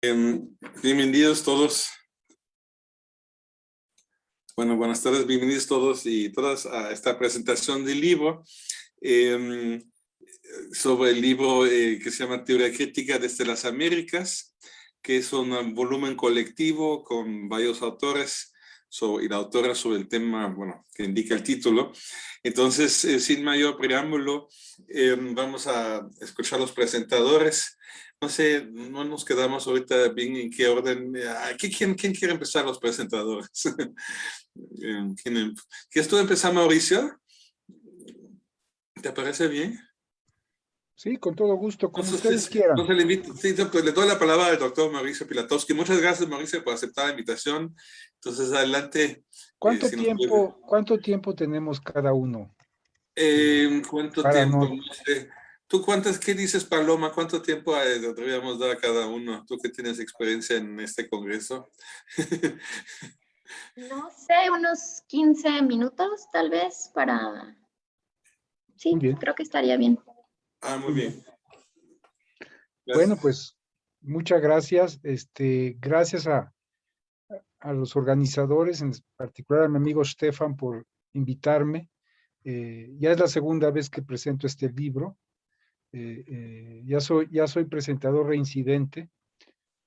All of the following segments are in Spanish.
Em, bienvenidos todos. Bueno, buenas tardes, bienvenidos todos y todas a esta presentación del libro em, sobre el libro eh, que se llama Teoría Crítica desde las Américas, que es un volumen colectivo con varios autores sobre, y la autora sobre el tema, bueno, que indica el título. Entonces, eh, sin mayor preámbulo, em, vamos a escuchar los presentadores no sé, no nos quedamos ahorita bien en qué orden. ¿Quién, quién quiere empezar los presentadores? Em, ¿Quién, em, ¿Quieres tú empezar, Mauricio? ¿Te parece bien? Sí, con todo gusto, como ustedes quieran. le, pues, le doy la palabra al doctor Mauricio Pilatowski. Muchas gracias, Mauricio, por aceptar la invitación. Entonces, adelante. ¿Cuánto, eh, tiempo, ¿cuánto tiempo tenemos cada uno? Eh, ¿Cuánto tiempo? No sé. ¿Tú cuántas, qué dices, Paloma? ¿Cuánto tiempo deberíamos dar a cada uno? Tú que tienes experiencia en este congreso. no sé, unos 15 minutos tal vez para... Sí, creo que estaría bien. Ah, muy bien. Bueno, pues muchas gracias. Este, gracias a, a los organizadores, en particular a mi amigo Stefan por invitarme. Eh, ya es la segunda vez que presento este libro. Eh, eh, ya, soy, ya soy presentador reincidente.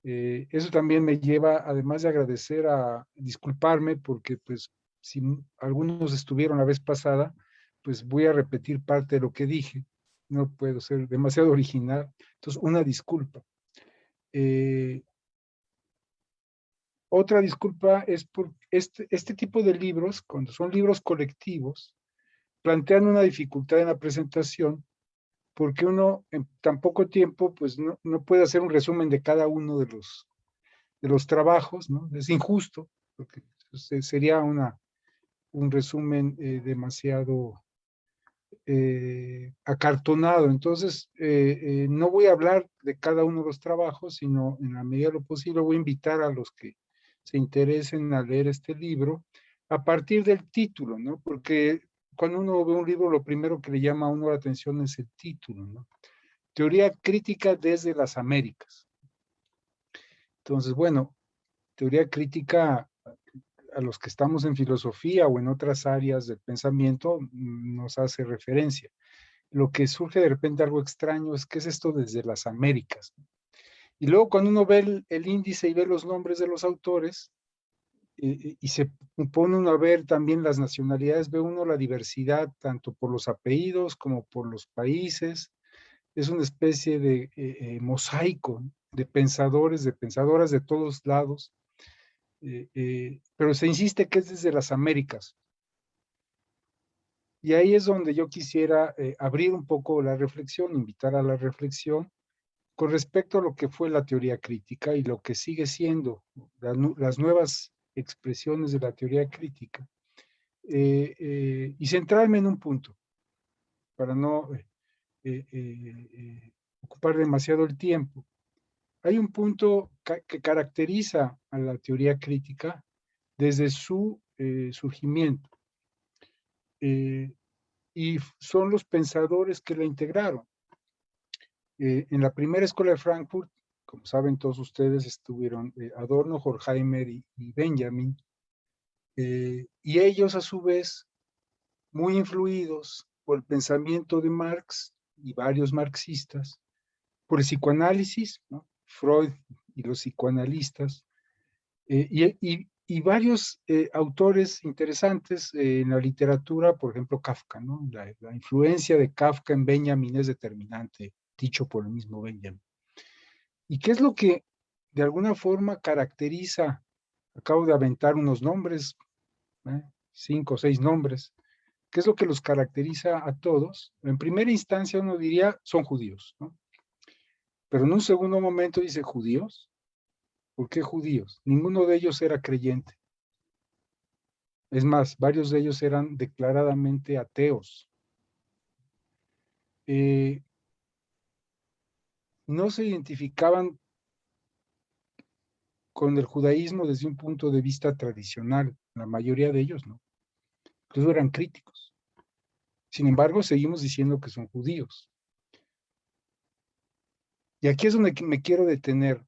Eso también me lleva, además de agradecer a disculparme, porque pues si algunos estuvieron la vez pasada, pues voy a repetir parte de lo que dije. No puedo ser demasiado original. Entonces, una disculpa. otra disculpa es por este, este tipo de libros, cuando son libros colectivos, plantean una dificultad en la presentación porque uno en tan poco tiempo pues no, no, puede hacer un resumen de cada uno de los, de los trabajos, ¿no? Es injusto, porque sería una, un resumen eh, demasiado eh, acartonado. Entonces, eh, no voy a hablar de cada uno de los trabajos, sino en la medida de lo posible voy a invitar a los que se interesen a leer este libro a partir del título, ¿no? Porque cuando uno ve un libro, lo primero que le llama a uno la atención es el título, ¿no? Teoría crítica desde las Américas. Entonces, bueno, teoría crítica a los que estamos en filosofía o en otras áreas del pensamiento mm, nos hace referencia. Lo que surge de repente algo extraño es que es esto desde las Américas. Y luego cuando uno ve el índice y ve los nombres de los autores, y se pone uno a ver también las nacionalidades, ve uno la diversidad tanto por los apellidos como por los países. Es una especie de eh, eh, mosaico de pensadores, de pensadoras de todos lados. Eh, pero se insiste que es desde las Américas. Y ahí es donde yo quisiera abrir un poco la reflexión, invitar a la reflexión con respecto a lo que fue la teoría crítica y lo que sigue siendo las nuevas expresiones de la teoría crítica eh, eh, y centrarme en un punto para no eh, ocupar demasiado el tiempo. Hay un punto que caracteriza a la teoría crítica desde su surgimiento y son los pensadores que la integraron. en la primera escuela de Frankfurt como saben todos ustedes, estuvieron eh, Adorno, Horkheimer y, Benjamin, eh, y ellos a su vez, muy influidos por el pensamiento de Marx y varios marxistas, por el psicoanálisis, Freud y los psicoanalistas, eh, y, varios autores interesantes en la literatura, por ejemplo Kafka, ¿no? la, la influencia de Kafka en Benjamin es determinante, dicho por el mismo Benjamin. ¿Y qué es lo que de alguna forma caracteriza? Acabo de aventar unos nombres, ¿eh? cinco o seis nombres. ¿Qué es lo que los caracteriza a todos? En primera instancia uno diría, son judíos, ¿no? Pero en un segundo momento dice, ¿judíos? ¿Por qué judíos? Ninguno de ellos era creyente. Es más, varios de ellos eran declaradamente ateos. Eh, no se identificaban con el judaísmo desde un punto de vista tradicional, la mayoría de ellos no. Incluso eran críticos. Sin embargo, seguimos diciendo que son judíos. Y aquí es donde me quiero detener.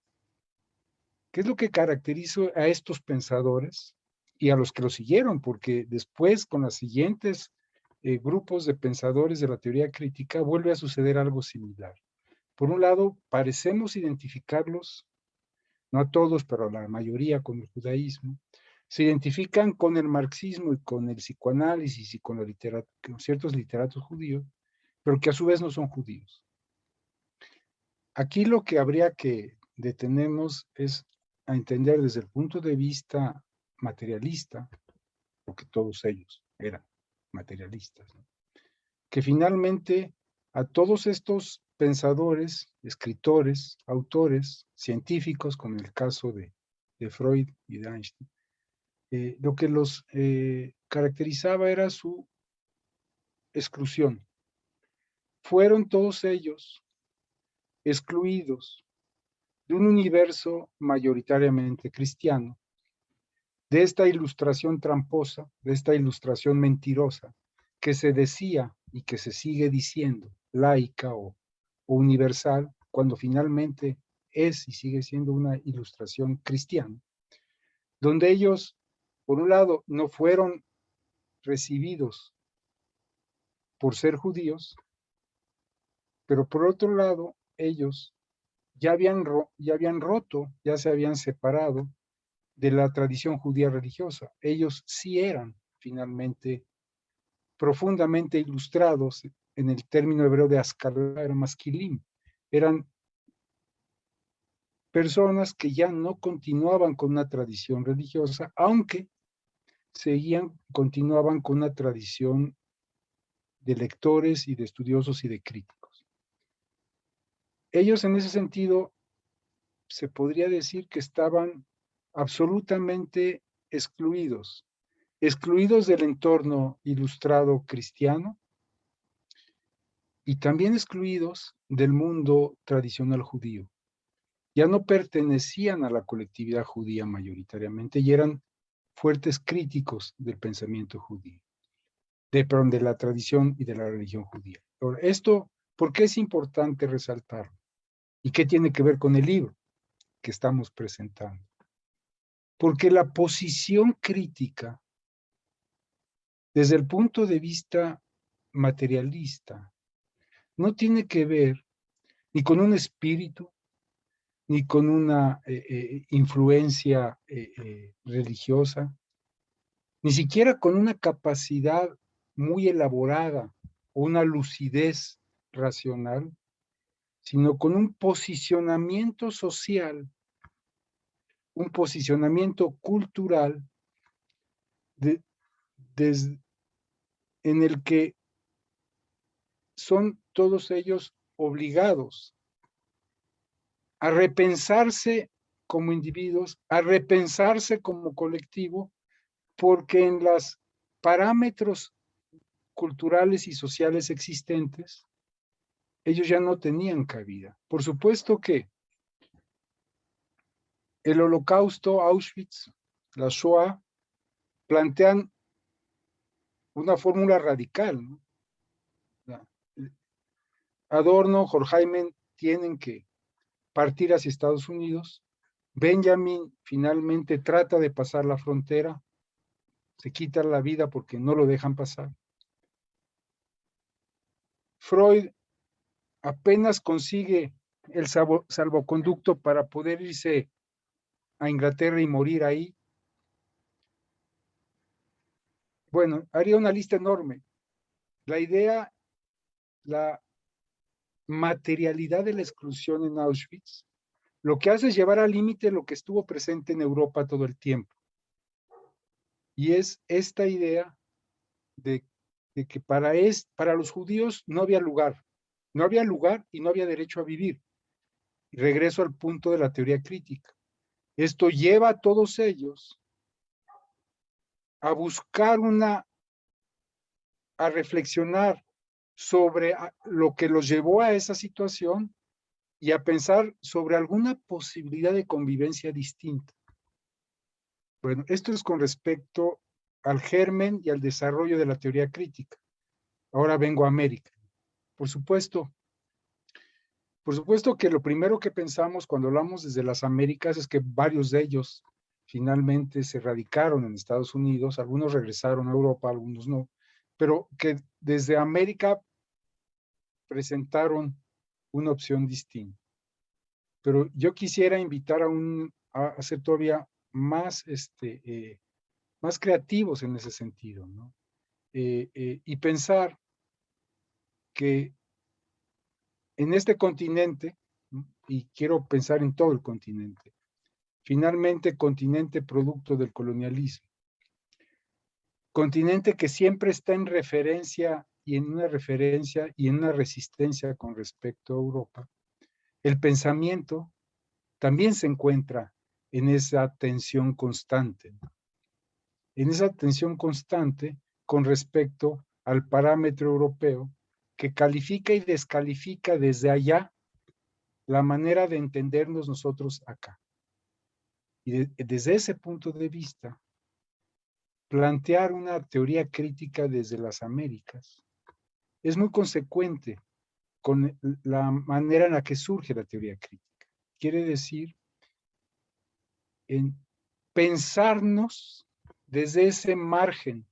¿Qué es lo que caracterizó a estos pensadores y a los que lo siguieron? Porque después, con los siguientes eh, grupos de pensadores de la teoría crítica, vuelve a suceder algo similar. Por un lado, parecemos identificarlos, no a todos, pero a la mayoría con el judaísmo, se identifican con el marxismo y con el psicoanálisis y con ciertos literatos judíos, pero que a su vez no son judíos. Aquí lo que habría que detenernos es a entender desde el punto de vista materialista, porque todos ellos eran materialistas, que finalmente a todos estos pensadores, escritores, autores, científicos, como en el caso de, Freud y de Einstein, eh, lo que los eh, caracterizaba era su exclusión. Fueron todos ellos excluidos de un universo mayoritariamente cristiano, de esta ilustración tramposa, de esta ilustración mentirosa, que se decía y que se sigue diciendo, laica o, universal, cuando finalmente es y sigue siendo una ilustración cristiana, donde ellos, por un lado, no fueron recibidos por ser judíos, pero por otro lado, ellos ya habían, ya habían roto, ya se habían separado de la tradición judía religiosa. Ellos sí eran finalmente profundamente ilustrados en el término hebreo de Ascalar Masquilim. Eran personas que ya no continuaban con una tradición religiosa, aunque seguían, continuaban con una tradición de lectores y de estudiosos y de críticos. Ellos en ese sentido, se podría decir que estaban absolutamente excluidos, excluidos del entorno ilustrado cristiano y también excluidos del mundo tradicional judío. Ya no pertenecían a la colectividad judía mayoritariamente y eran fuertes críticos del pensamiento judío, de, de la tradición y de la religión judía. Esto, ¿por qué es importante resaltarlo? ¿Y qué tiene que ver con el libro que estamos presentando? Porque la posición crítica, desde el punto de vista materialista, no tiene que ver ni con un espíritu, ni con una eh, eh, influencia eh, religiosa, ni siquiera con una capacidad muy elaborada o una lucidez racional, sino con un posicionamiento social un posicionamiento cultural en el que son todos ellos obligados a repensarse como individuos, a repensarse como colectivo, porque en los parámetros culturales y sociales existentes, ellos ya no tenían cabida. Por supuesto que el holocausto, Auschwitz, la Shoah, plantean una fórmula radical. Adorno, Horkheimer tienen que partir hacia Estados Unidos. Benjamin finalmente trata de pasar la frontera, se quita la vida porque no lo dejan pasar. Freud apenas consigue el salvoconducto para poder irse a Inglaterra y morir ahí. Bueno, haría una lista enorme. La idea, la materialidad de la exclusión en Auschwitz, lo que hace es llevar al límite lo que estuvo presente en Europa todo el tiempo. Y es esta idea de, que para, es, para los judíos no había lugar. No había lugar y no había derecho a vivir. Regreso al punto de la teoría crítica. Esto lleva a todos ellos a buscar una, a reflexionar sobre lo que los llevó a esa situación y a pensar sobre alguna posibilidad de convivencia distinta. Bueno, esto es con respecto al germen y al desarrollo de la teoría crítica. Ahora vengo a América. Por supuesto, Por supuesto que lo primero que pensamos cuando hablamos desde las Américas es que varios de ellos finalmente se radicaron en Estados Unidos, algunos regresaron a Europa, algunos no, pero que desde América presentaron una opción distinta. Pero yo quisiera invitar a, un, a, ser todavía más, este, eh, más creativos en ese sentido, ¿no? Eh, eh, y pensar que en este continente, y quiero pensar en todo el continente, finalmente continente producto del colonialismo, continente que siempre está en referencia y en una referencia y en una resistencia con respecto a Europa, el pensamiento también se encuentra en esa tensión constante, en esa tensión constante con respecto al parámetro europeo que califica y descalifica desde allá la manera de entendernos nosotros acá. Y desde ese punto de vista, plantear una teoría crítica desde las Américas es muy consecuente con la manera en la que surge la teoría crítica. Quiere decir en pensarnos desde ese margen,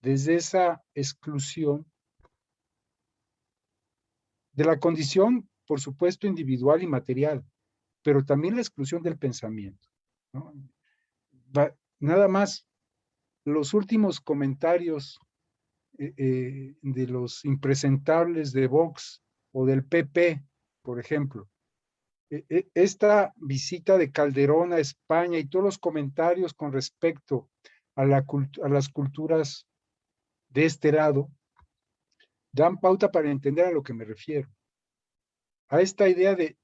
desde esa exclusión de la condición, por supuesto, individual y material, pero también la exclusión del pensamiento. nada más, los últimos comentarios eh, eh, de los impresentables de Vox o del PP, por ejemplo, e, e, esta visita de Calderón a España y todos los comentarios con respecto a, la, a las culturas de este lado, dan pauta para entender a lo que me refiero. A esta idea de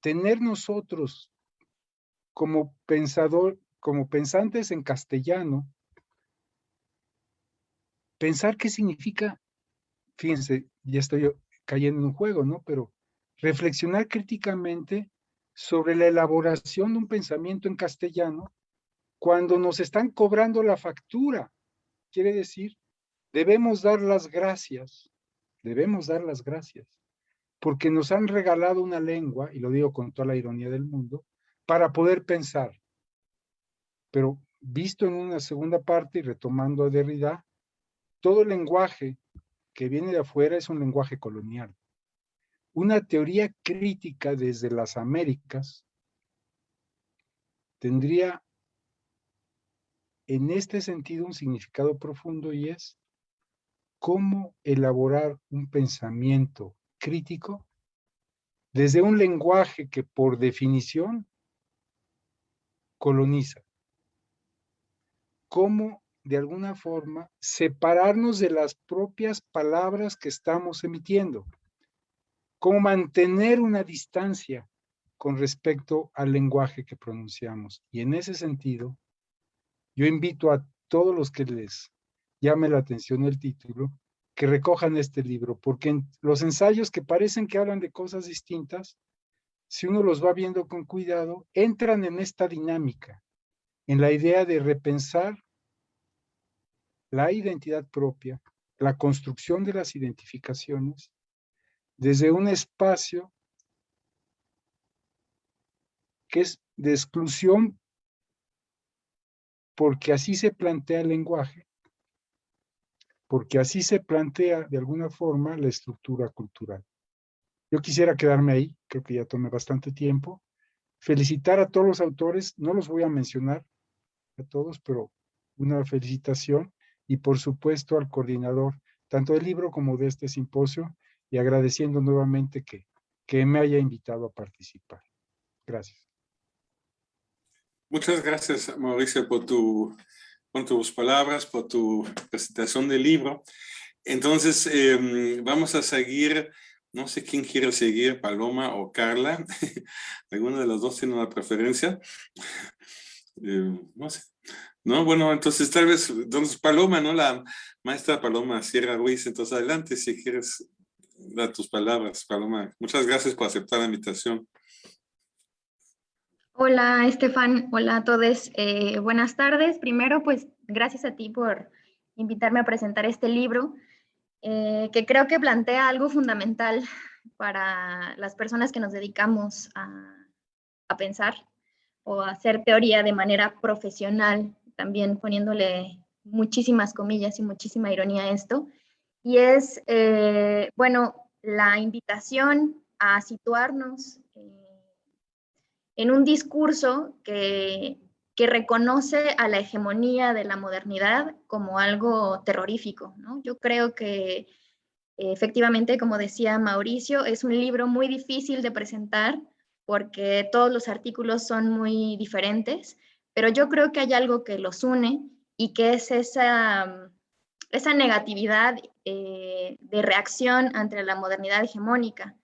tener nosotros como pensador, como pensantes en castellano, pensar qué significa, fíjense, ya estoy cayendo en un juego, ¿no? Pero reflexionar críticamente sobre la elaboración de un pensamiento en castellano cuando nos están cobrando la factura. Quiere decir, debemos dar las gracias, debemos dar las gracias, porque nos han regalado una lengua, y lo digo con toda la ironía del mundo, para poder pensar. Pero visto en una segunda parte y retomando a Derrida, todo lenguaje que viene de afuera es un lenguaje colonial. Una teoría crítica desde las Américas tendría en este sentido un significado profundo y es cómo elaborar un pensamiento crítico desde un lenguaje que por definición coloniza. Cómo de alguna forma separarnos de las propias palabras que estamos emitiendo. Cómo mantener una distancia con respecto al lenguaje que pronunciamos. Y en ese sentido, yo invito a todos los que les llame la atención el título, que recojan este libro, porque los ensayos que parecen que hablan de cosas distintas, si uno los va viendo con cuidado, entran en esta dinámica, en la idea de repensar la identidad propia, la construcción de las identificaciones, desde un espacio que es de exclusión porque así se plantea el lenguaje, porque así se plantea de alguna forma la estructura cultural. Yo quisiera quedarme ahí, creo que ya tomé bastante tiempo. Felicitar a todos los autores, no los voy a mencionar a todos, pero una felicitación y por supuesto al coordinador, tanto del libro como de este simposio, y agradeciendo nuevamente que, que me haya invitado a participar. Gracias. Muchas gracias, Mauricio, por, tu, tus palabras, por tu presentación del libro. Entonces, em, vamos a seguir, no sé quién quiere seguir, Paloma o Carla. Alguno de los dos tiene una preferencia. Em, no sé. No, bueno, entonces tal vez, entonces Paloma, ¿no? La maestra Paloma Sierra Ruiz, entonces adelante si quieres dar tus palabras, Paloma. Muchas gracias por aceptar la invitación. Hola, Estefan. Hola a todos. Eh, buenas tardes. Primero, pues, gracias a ti por invitarme a presentar este libro. eh, que creo que plantea algo fundamental para las personas que nos dedicamos a, a pensar o a hacer teoría de manera profesional, también poniéndole muchísimas comillas y muchísima ironía a esto, y es, eh, bueno, la invitación a situarnos en un discurso que, reconoce a la hegemonía de la modernidad como algo terrorífico. Yo creo que efectivamente, como decía Mauricio, es un libro muy difícil de presentar porque todos los artículos son muy diferentes, pero yo creo que hay algo que los une y que es esa, esa negatividad eh, de reacción ante la modernidad hegemónica.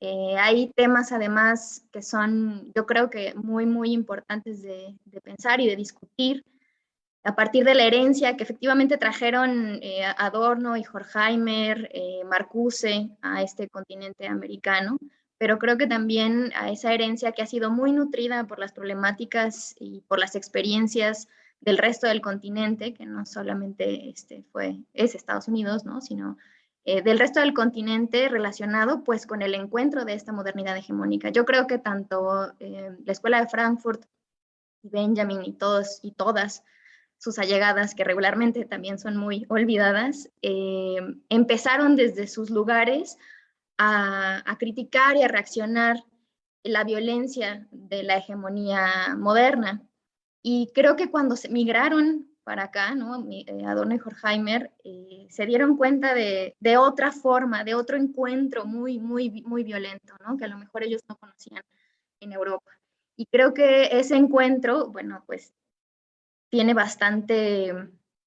Eh, hay temas además que son, yo creo que muy, muy importantes de, pensar y de discutir a partir de la herencia que efectivamente trajeron eh, Adorno y Horkheimer, Marcuse a este continente americano, pero creo que también a esa herencia que ha sido muy nutrida por las problemáticas y por las experiencias del resto del continente, que no solamente este fue, es Estados Unidos, ¿no? sino eh, del resto del continente relacionado pues con el encuentro de esta modernidad hegemónica. Yo creo que tanto eh, la Escuela de Frankfurt Benjamin y todos y todas sus allegadas, que regularmente también son muy olvidadas, eh, empezaron desde sus lugares a, criticar y a reaccionar la violencia de la hegemonía moderna. Y creo que cuando se migraron para acá, ¿no? Eh, Adorno y Horkheimer, eh, se dieron cuenta de, de, otra forma, de otro encuentro muy, muy, muy violento, ¿no? que a lo mejor ellos no conocían en Europa. Y creo que ese encuentro, bueno, pues tiene bastante,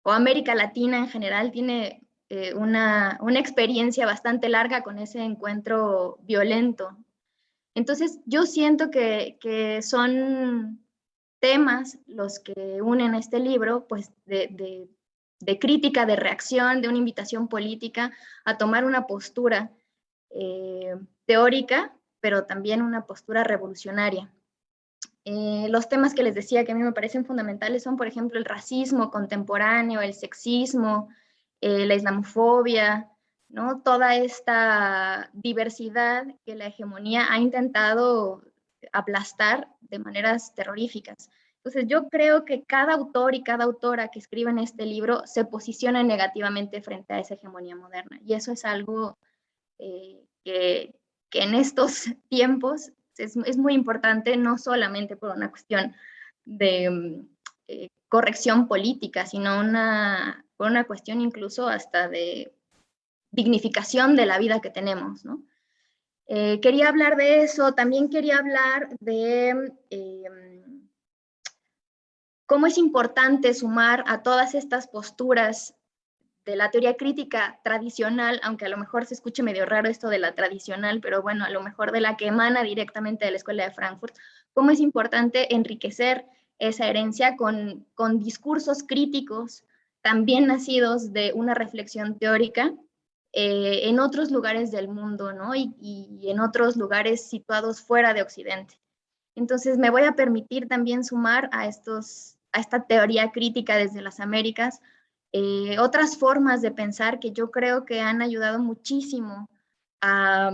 o América Latina en general tiene eh, una, una, experiencia bastante larga con ese encuentro violento. Entonces, yo siento que, que son temas los que unen este libro, pues de, de, crítica, de reacción, de una invitación política a tomar una postura eh, teórica, pero también una postura revolucionaria. Eh, los temas que les decía que a mí me parecen fundamentales son, por ejemplo, el racismo contemporáneo, el sexismo, eh, la islamofobia, ¿no? toda esta diversidad que la hegemonía ha intentado aplastar de maneras terroríficas. Entonces yo creo que cada autor y cada autora que escribe en este libro se posiciona negativamente frente a esa hegemonía moderna. Y eso es algo eh, que, en estos tiempos es, muy importante, no solamente por una cuestión de mm, eh, corrección política, sino por una cuestión incluso hasta de dignificación de la vida que tenemos, ¿no? Eh, quería hablar de eso, también quería hablar de em, cómo es importante sumar a todas estas posturas de la teoría crítica tradicional, aunque a lo mejor se escuche medio raro esto de la tradicional, pero bueno, a lo mejor de la que emana directamente de la Escuela de Frankfurt, cómo es importante enriquecer esa herencia con, con discursos críticos también nacidos de una reflexión teórica eh, en otros lugares del mundo, ¿no? Y, en otros lugares situados fuera de Occidente. Entonces me voy a permitir también sumar a, estos, a esta teoría crítica desde las Américas eh, otras formas de pensar que yo creo que han ayudado muchísimo a,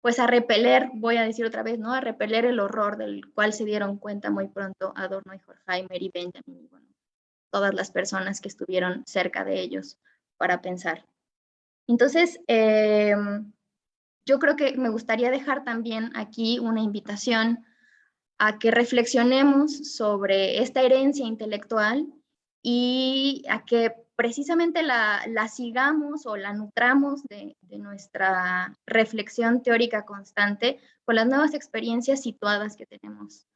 pues a repeler, voy a decir otra vez, ¿no? A repeler el horror del cual se dieron cuenta muy pronto Adorno y Horkheimer y Benjamin, y todas las personas que estuvieron cerca de ellos para pensar. Entonces, em, yo creo que me gustaría dejar también aquí una invitación a que reflexionemos sobre esta herencia intelectual y a que precisamente la, sigamos o la nutramos de, nuestra reflexión teórica constante con las nuevas experiencias situadas que tenemos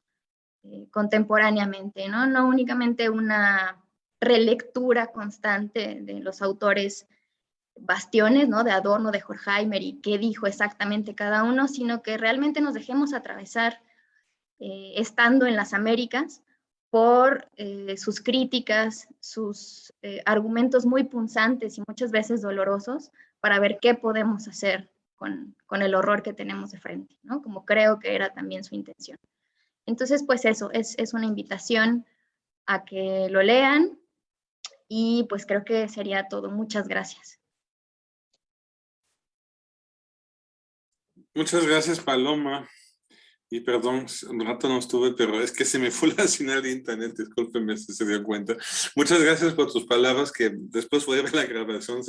eh, contemporáneamente, ¿no? No únicamente una relectura constante de los autores bastiones, ¿no? De Adorno, de Horkheimer y qué dijo exactamente cada uno, sino que realmente nos dejemos atravesar eh, estando en las Américas por eh, sus críticas, sus eh, argumentos muy punzantes y muchas veces dolorosos para ver qué podemos hacer con, con, el horror que tenemos de frente, ¿no? Como creo que era también su intención. Entonces, pues eso, es, es una invitación a que lo lean y pues creo que sería todo. Muchas gracias. Muchas gracias, Paloma. Y perdón, un rato no estuve, pero es que se me fue la señal de internet, discúlpeme si se dio cuenta. Muchas gracias por tus palabras, que después voy a ver la grabación.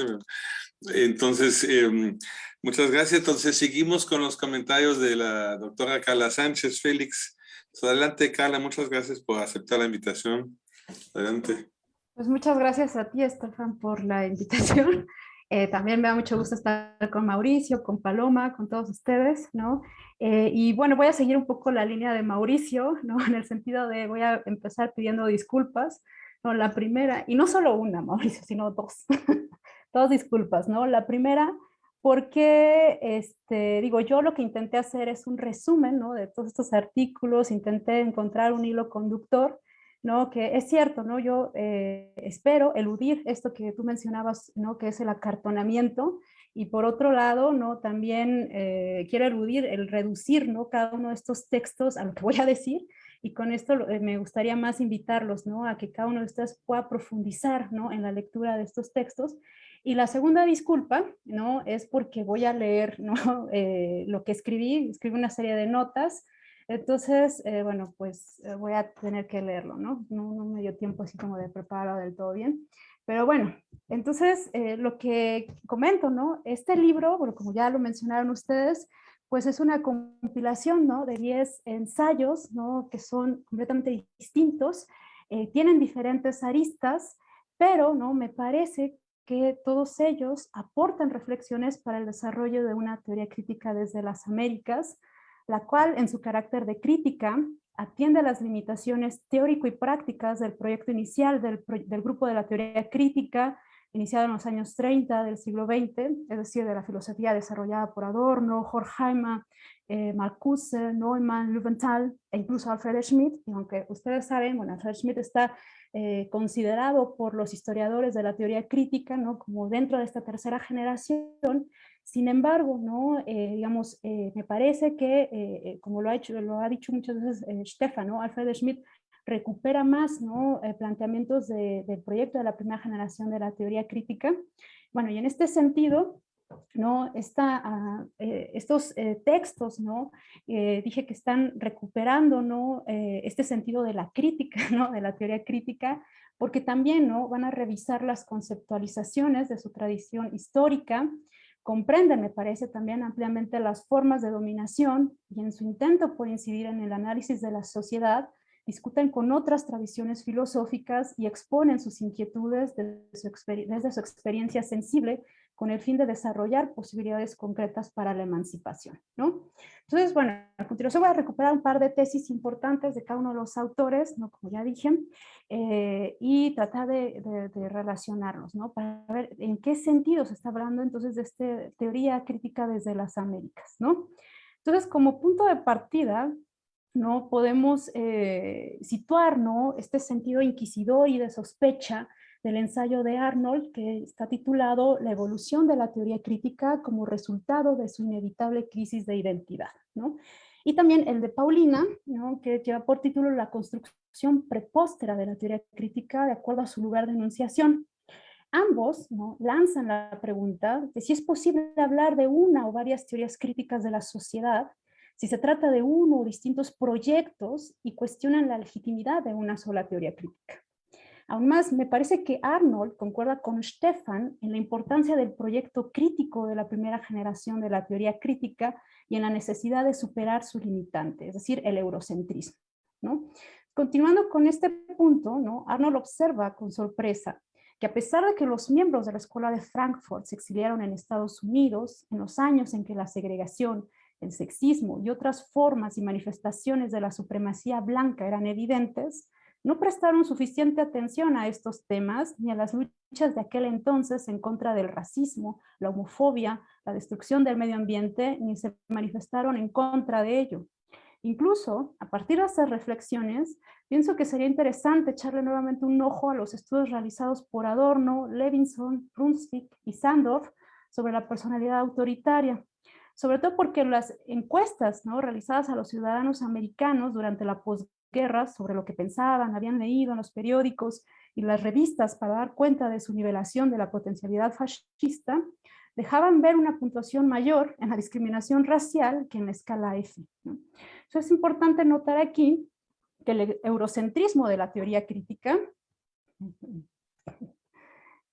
Entonces, em, muchas gracias. Entonces, seguimos con los comentarios de la doctora Carla Sánchez Félix. Adelante, Carla, muchas gracias por aceptar la invitación. Adelante. Pues muchas gracias a ti, Estefan, por la invitación. Eh, también me da mucho gusto estar con Mauricio, con Paloma, con todos ustedes, ¿no? Eh, y bueno, voy a seguir un poco la línea de Mauricio, ¿no? En el sentido de voy a empezar pidiendo disculpas, ¿no? La primera, y no solo una, Mauricio, sino dos, dos disculpas, ¿no? La primera, porque, este, digo, yo lo que intenté hacer es un resumen, ¿no? De todos estos artículos, intenté encontrar un hilo conductor, ¿no? Que es cierto, ¿no? Yo eh, espero eludir esto que tú mencionabas, ¿no? Que es el acartonamiento, y por otro lado, ¿no? También eh, quiero eludir el reducir, ¿no? Cada uno de estos textos a lo que voy a decir, y con esto eh, me gustaría más invitarlos, ¿no? A que cada uno de ustedes pueda profundizar, ¿no? En la lectura de estos textos. Y la segunda disculpa, ¿no? Es porque voy a leer, ¿no? lo que escribí, escribí una serie de notas, entonces, eh, bueno, pues eh, voy a tener que leerlo, ¿no? ¿no? ¿no? me dio tiempo así como de prepararlo del todo bien. Pero bueno, entonces eh, lo que comento, ¿no? Este libro, bueno, como ya lo mencionaron ustedes, pues es una compilación, ¿no? De 10 ensayos, ¿no? Que son completamente distintos, tienen diferentes aristas, pero, ¿no? Me parece que todos ellos aportan reflexiones para el desarrollo de una teoría crítica desde las Américas, la cual en su carácter de crítica atiende a las limitaciones teórico y prácticas del proyecto inicial del, grupo de la teoría crítica, iniciado en los años 30 del siglo XX, es decir, de la filosofía desarrollada por Adorno, Horkheimer, eh, Marcuse, Neumann, Löwenthal e incluso Alfred Schmidt, y aunque ustedes saben, bueno, Alfred Schmidt está eh, considerado por los historiadores de la teoría crítica ¿no? como dentro de esta tercera generación, sin embargo, ¿no? Eh, digamos, eh, me parece que, eh, como lo ha, hecho, lo ha dicho muchas veces Stefan, ¿no? Alfred Schmidt recupera más ¿no? planteamientos del proyecto de la primera generación de la teoría crítica. Bueno, y en este sentido, ¿no? Esta, ah, estos textos, ¿no? dije que están recuperando ¿no? este sentido de la crítica, ¿no? de la teoría crítica, porque también ¿no? van a revisar las conceptualizaciones de su tradición histórica, comprenden, me parece, también ampliamente las formas de dominación y en su intento por incidir en el análisis de la sociedad, discuten con otras tradiciones filosóficas y exponen sus inquietudes desde su experiencia sensible con el fin de desarrollar posibilidades concretas para la emancipación. ¿no? Entonces, bueno, a continuación voy a recuperar un par de tesis importantes de cada uno de los autores, ¿no? como ya dije, eh, y tratar de, relacionarlos, ¿no? para ver en qué sentido se está hablando entonces de esta teoría crítica desde las Américas. ¿no? Entonces, como punto de partida, ¿no? podemos eh, situar ¿no? este sentido inquisidor y de sospecha del ensayo de Arnold que está titulado La evolución de la teoría crítica como resultado de su inevitable crisis de identidad. ¿no? Y también el de Paulina, ¿no? que lleva por título La construcción prepóstera de la teoría crítica de acuerdo a su lugar de enunciación. Ambos ¿no? lanzan la pregunta de si es posible hablar de una o varias teorías críticas de la sociedad, si se trata de uno o distintos proyectos y cuestionan la legitimidad de una sola teoría crítica. Aún más, me parece que Arnold concuerda con Stefan en la importancia del proyecto crítico de la primera generación de la teoría crítica y en la necesidad de superar su limitante, es decir, el eurocentrismo. Continuando con este punto, ¿no? Arnold observa con sorpresa que a pesar de que los miembros de la Escuela de Frankfurt se exiliaron en Estados Unidos en los años en que la segregación, el sexismo y otras formas y manifestaciones de la supremacía blanca eran evidentes, no prestaron suficiente atención a estos temas ni a las luchas de aquel entonces en contra del racismo, la homofobia, la destrucción del medio ambiente, ni se manifestaron en contra de ello. Incluso, a partir de esas reflexiones, pienso que sería interesante echarle nuevamente un ojo a los estudios realizados por Adorno, Levinson, Brunswick y Sandorf sobre la personalidad autoritaria, sobre todo porque las encuestas ¿no? realizadas a los ciudadanos americanos durante la posguerra guerras sobre lo que pensaban, habían leído en los periódicos y las revistas para dar cuenta de su nivelación de la potencialidad fascista, dejaban ver una puntuación mayor en la discriminación racial que en la escala F. Eso es importante notar aquí que el eurocentrismo de la teoría crítica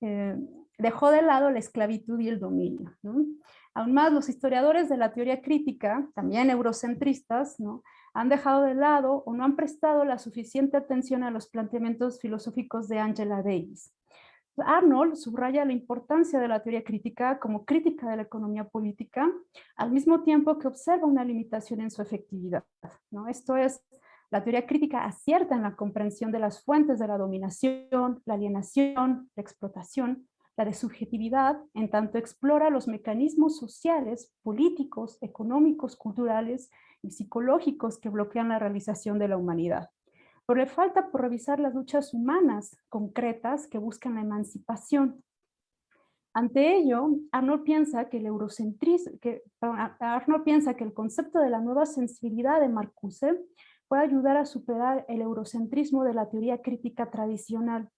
eh, dejó de lado la esclavitud y el dominio. Aún más, los historiadores de la teoría crítica, también eurocentristas, ¿no? Han dejado de lado o no han prestado la suficiente atención a los planteamientos filosóficos de Angela Davis. Arnold subraya la importancia de la teoría crítica como crítica de la economía política, al mismo tiempo que observa una limitación en su efectividad. ¿no? Esto es, la teoría crítica acierta en la comprensión de las fuentes de la dominación, la alienación, la explotación, la de subjetividad, en tanto explora los mecanismos sociales, políticos, económicos, culturales y psicológicos que bloquean la realización de la humanidad. Pero le falta por revisar las luchas humanas concretas que buscan la emancipación. Ante ello, Arnold piensa que el eurocentrismo, piensa que el concepto de la nueva sensibilidad de Marcuse puede ayudar a superar el eurocentrismo de la teoría crítica tradicional.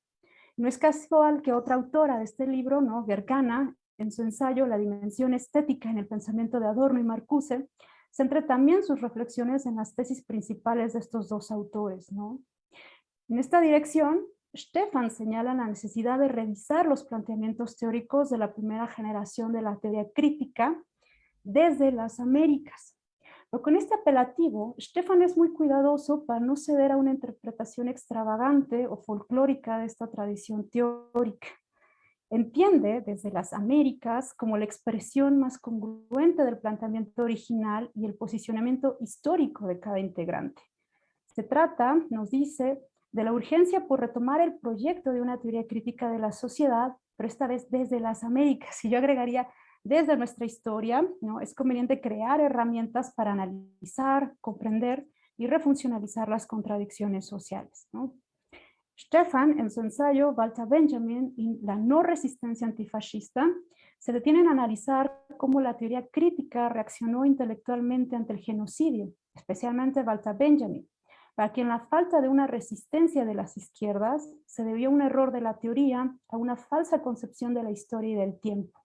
No es casual que otra autora de este libro, ¿no? Gergana, en su ensayo La dimensión estética en el pensamiento de Adorno y Marcuse, centre también sus reflexiones en las tesis principales de estos dos autores. ¿no? En esta dirección, Stefan señala la necesidad de revisar los planteamientos teóricos de la primera generación de la teoría crítica desde las Américas. Pero con este apelativo, Stefan es muy cuidadoso para no ceder a una interpretación extravagante o folclórica de esta tradición teórica entiende desde las Américas como la expresión más congruente del planteamiento original y el posicionamiento histórico de cada integrante. Se trata, nos dice, de la urgencia por retomar el proyecto de una teoría crítica de la sociedad, pero esta vez desde las Américas, y yo agregaría desde nuestra historia, ¿no? es conveniente crear herramientas para analizar, comprender y refuncionalizar las contradicciones sociales. ¿no? Stefan, en su ensayo Walter Benjamin y la no resistencia antifascista, se detienen a analizar cómo la teoría crítica reaccionó intelectualmente ante el genocidio, especialmente Walter Benjamin, para quien la falta de una resistencia de las izquierdas se debió a un error de la teoría, a una falsa concepción de la historia y del tiempo.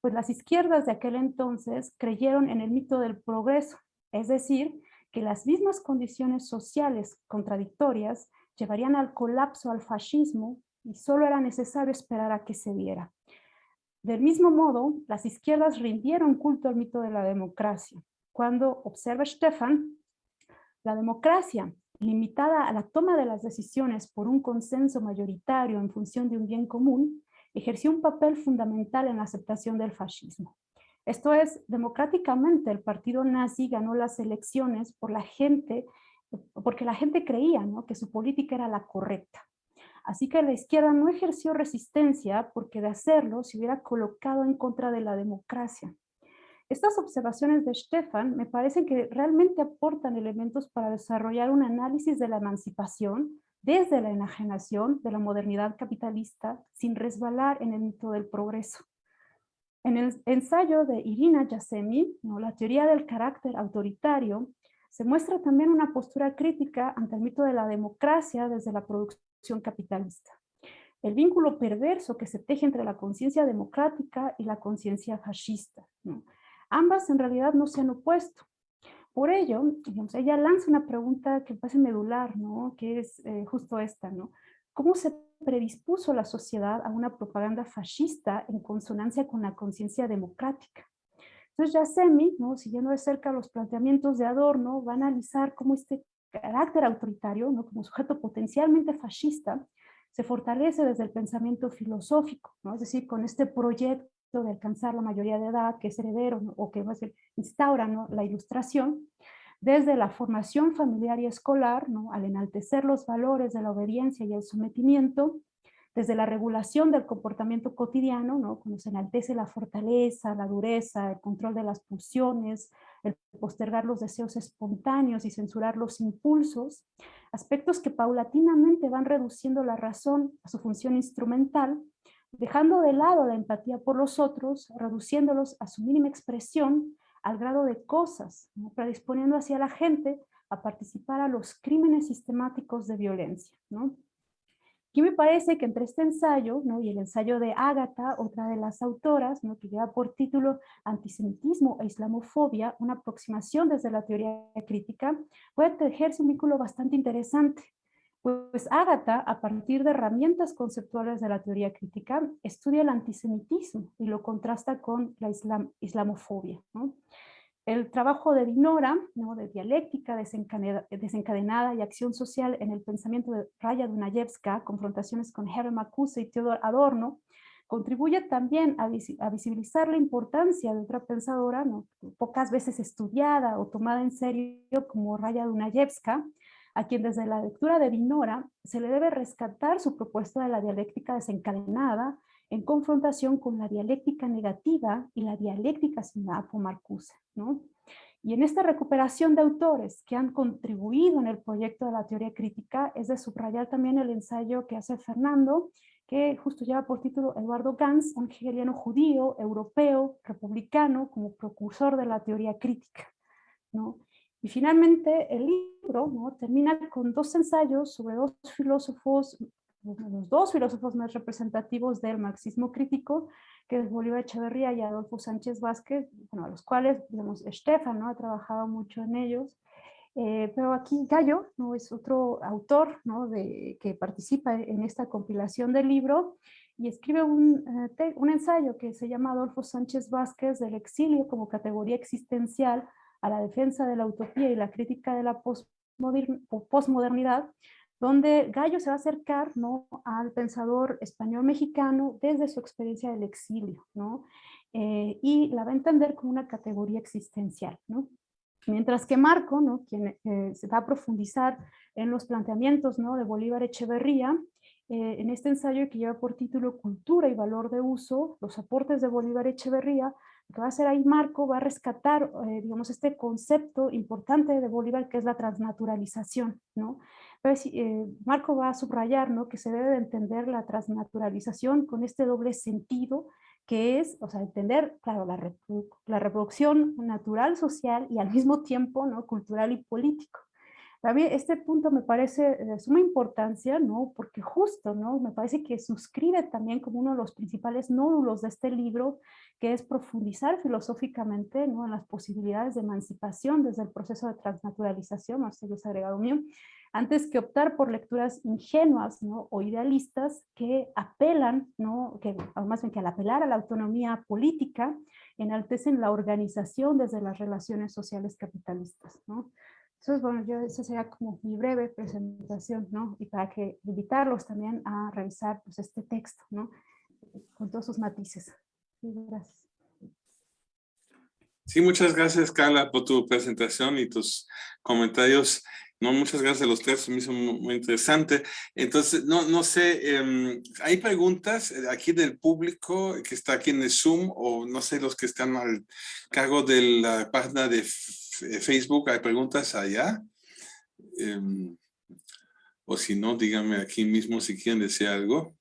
Pues las izquierdas de aquel entonces creyeron en el mito del progreso, es decir, que las mismas condiciones sociales contradictorias llevarían al colapso al fascismo y solo era necesario esperar a que se diera. Del mismo modo, las izquierdas rindieron culto al mito de la democracia. Cuando, observa Stefan, la democracia, limitada a la toma de las decisiones por un consenso mayoritario en función de un bien común, ejerció un papel fundamental en la aceptación del fascismo. Esto es, democráticamente el partido nazi ganó las elecciones por la gente porque la gente creía que su política era la correcta. Así que la izquierda no ejerció resistencia porque de hacerlo se hubiera colocado en contra de la democracia. Estas observaciones de Stefan me parecen que realmente aportan elementos para desarrollar un análisis de la emancipación desde la enajenación de la modernidad capitalista sin resbalar en el mito del progreso. En el ensayo de Irina Yasemi, ¿no? la teoría del carácter autoritario, se muestra también una postura crítica ante el mito de la democracia desde la producción capitalista. El vínculo perverso que se teje entre la conciencia democrática y la conciencia fascista. Ambas en realidad no se han opuesto. Por ello, ella lanza una pregunta que parece medular, ¿no? que es eh, justo esta. ¿no? ¿Cómo se predispuso la sociedad a una propaganda fascista en consonancia con la conciencia democrática? Entonces Yasemi, ¿no? siguiendo de cerca los planteamientos de Adorno, va a analizar cómo este carácter autoritario, ¿no? como sujeto potencialmente fascista, se fortalece desde el pensamiento filosófico, ¿no? es decir, con este proyecto de alcanzar la mayoría de edad, que es heredero, o que va a instaura la ilustración, desde la formación familiar y escolar, ¿no? al enaltecer los valores de la obediencia y el sometimiento, desde la regulación del comportamiento cotidiano, ¿no? cuando se enaltece la fortaleza, la dureza, el control de las pulsiones, el postergar los deseos espontáneos y censurar los impulsos, aspectos que paulatinamente van reduciendo la razón a su función instrumental, dejando de lado la empatía por los otros, reduciéndolos a su mínima expresión al grado de cosas, predisponiendo hacia la gente a participar a los crímenes sistemáticos de violencia. ¿no? Aquí me parece que entre este ensayo y el ensayo de Ágata, otra de las autoras, ¿no? que lleva por título Antisemitismo e Islamofobia, una aproximación desde la teoría crítica, puede tejerse un vínculo bastante interesante. Pues Ágata, a partir de herramientas conceptuales de la teoría crítica, estudia el antisemitismo y lo contrasta con la islamofobia. El trabajo de Dinora, ¿no? de dialéctica desencadenada, y acción social en el pensamiento de Raya Dunayevska, confrontaciones con Hermann Marcuse y Theodor Adorno, contribuye también a, visibilizar la importancia de otra pensadora, pocas veces estudiada o tomada en serio como Raya Dunayevska, a quien desde la lectura de Dinora se le debe rescatar su propuesta de la dialéctica desencadenada en confrontación con la dialéctica negativa y la dialéctica sinapo Marcuse. ¿No? Y en esta recuperación de autores que han contribuido en el proyecto de la teoría crítica, es de subrayar también el ensayo que hace Fernando, que justo lleva por título Eduardo Gans, un hegeliano judío, europeo, republicano, como precursor de la teoría crítica. ¿no? Y finalmente el libro ¿no? termina con dos ensayos sobre dos filósofos los dos filósofos más representativos del marxismo crítico, que es Bolívar Echeverría y Adolfo Sánchez Vázquez, bueno, a los cuales, digamos, Estefan ¿no? ha trabajado mucho en ellos, eh, pero aquí Gallo ¿no? es otro autor ¿no? de, que participa en esta compilación del libro y escribe un, eh, un ensayo que se llama Adolfo Sánchez Vázquez del exilio como categoría existencial a la defensa de la utopía y la crítica de la postmodernidad, donde Gallo se va a acercar ¿no? al pensador español-mexicano desde su experiencia del exilio, ¿no? Eh, y la va a entender como una categoría existencial. ¿no? Mientras que Marco, ¿no? quien eh, se va a profundizar en los planteamientos ¿no? de Bolívar Echeverría, eh, en este ensayo que lleva por título Cultura y Valor de Uso, los aportes de Bolívar Echeverría, lo que va a hacer ahí Marco va a rescatar, digamos, este concepto importante de Bolívar que es la transnaturalización, ¿no? Eh, Marco va a subrayar ¿no? que se debe de entender la transnaturalización con este doble sentido que es, o sea, entender, claro, la, reproducción natural, social y al mismo tiempo ¿no? cultural y político. También este punto me parece de suma importancia, ¿no? Porque justo, ¿no? Me parece que suscribe también como uno de los principales nódulos de este libro, que es profundizar filosóficamente, ¿no? En las posibilidades de emancipación desde el proceso de transnaturalización, no sé, agregado mío, antes que optar por lecturas ingenuas ¿no? o idealistas que apelan, ¿no? que, más bien que al apelar a la autonomía política, enaltecen la organización desde las relaciones sociales capitalistas. ¿no? Entonces, bueno, yo, esa sería como mi breve presentación, ¿no? Y para que invitarlos también a revisar pues, este texto, ¿no? Con todos sus matices. gracias. Sí, muchas gracias, Carla, por tu presentación y tus comentarios. No, muchas gracias a los tres, me hizo muy, interesante. Entonces, no, no sé, em, ¿hay preguntas aquí del público que está aquí en el Zoom o no sé, los que están al cargo de la página de Facebook? ¿Hay preguntas allá? Em, o si no, díganme aquí mismo si quieren decir algo.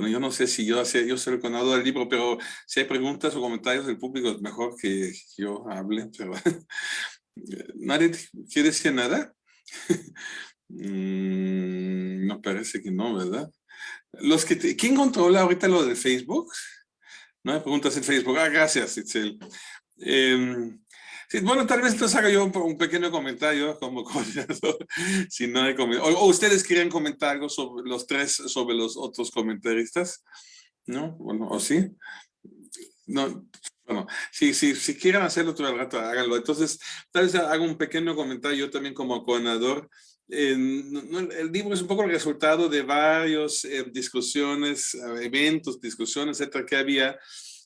Bueno, yo no sé si yo, yo soy el conador del libro, pero si hay preguntas o comentarios del público, es mejor que yo hable. Pero ¿Nadie quiere decir nada? Mm, no parece que no, ¿verdad? Los que ¿Quién controla ahorita lo de Facebook? No hay preguntas en Facebook. Ah, gracias, Itzel. Em, bueno, tal vez entonces haga yo un, pequeño comentario como coordinador, si no hay o, ustedes quieren comentar algo sobre los tres, sobre los otros comentaristas, ¿no? Bueno, ¿o sí? No, bueno, si, si, si quieren hacerlo todo el rato, háganlo. Entonces, tal vez hago un pequeño comentario yo también como coordinador. el libro es un poco el resultado de varios eh, discusiones, eventos, discusiones, etcétera, que había.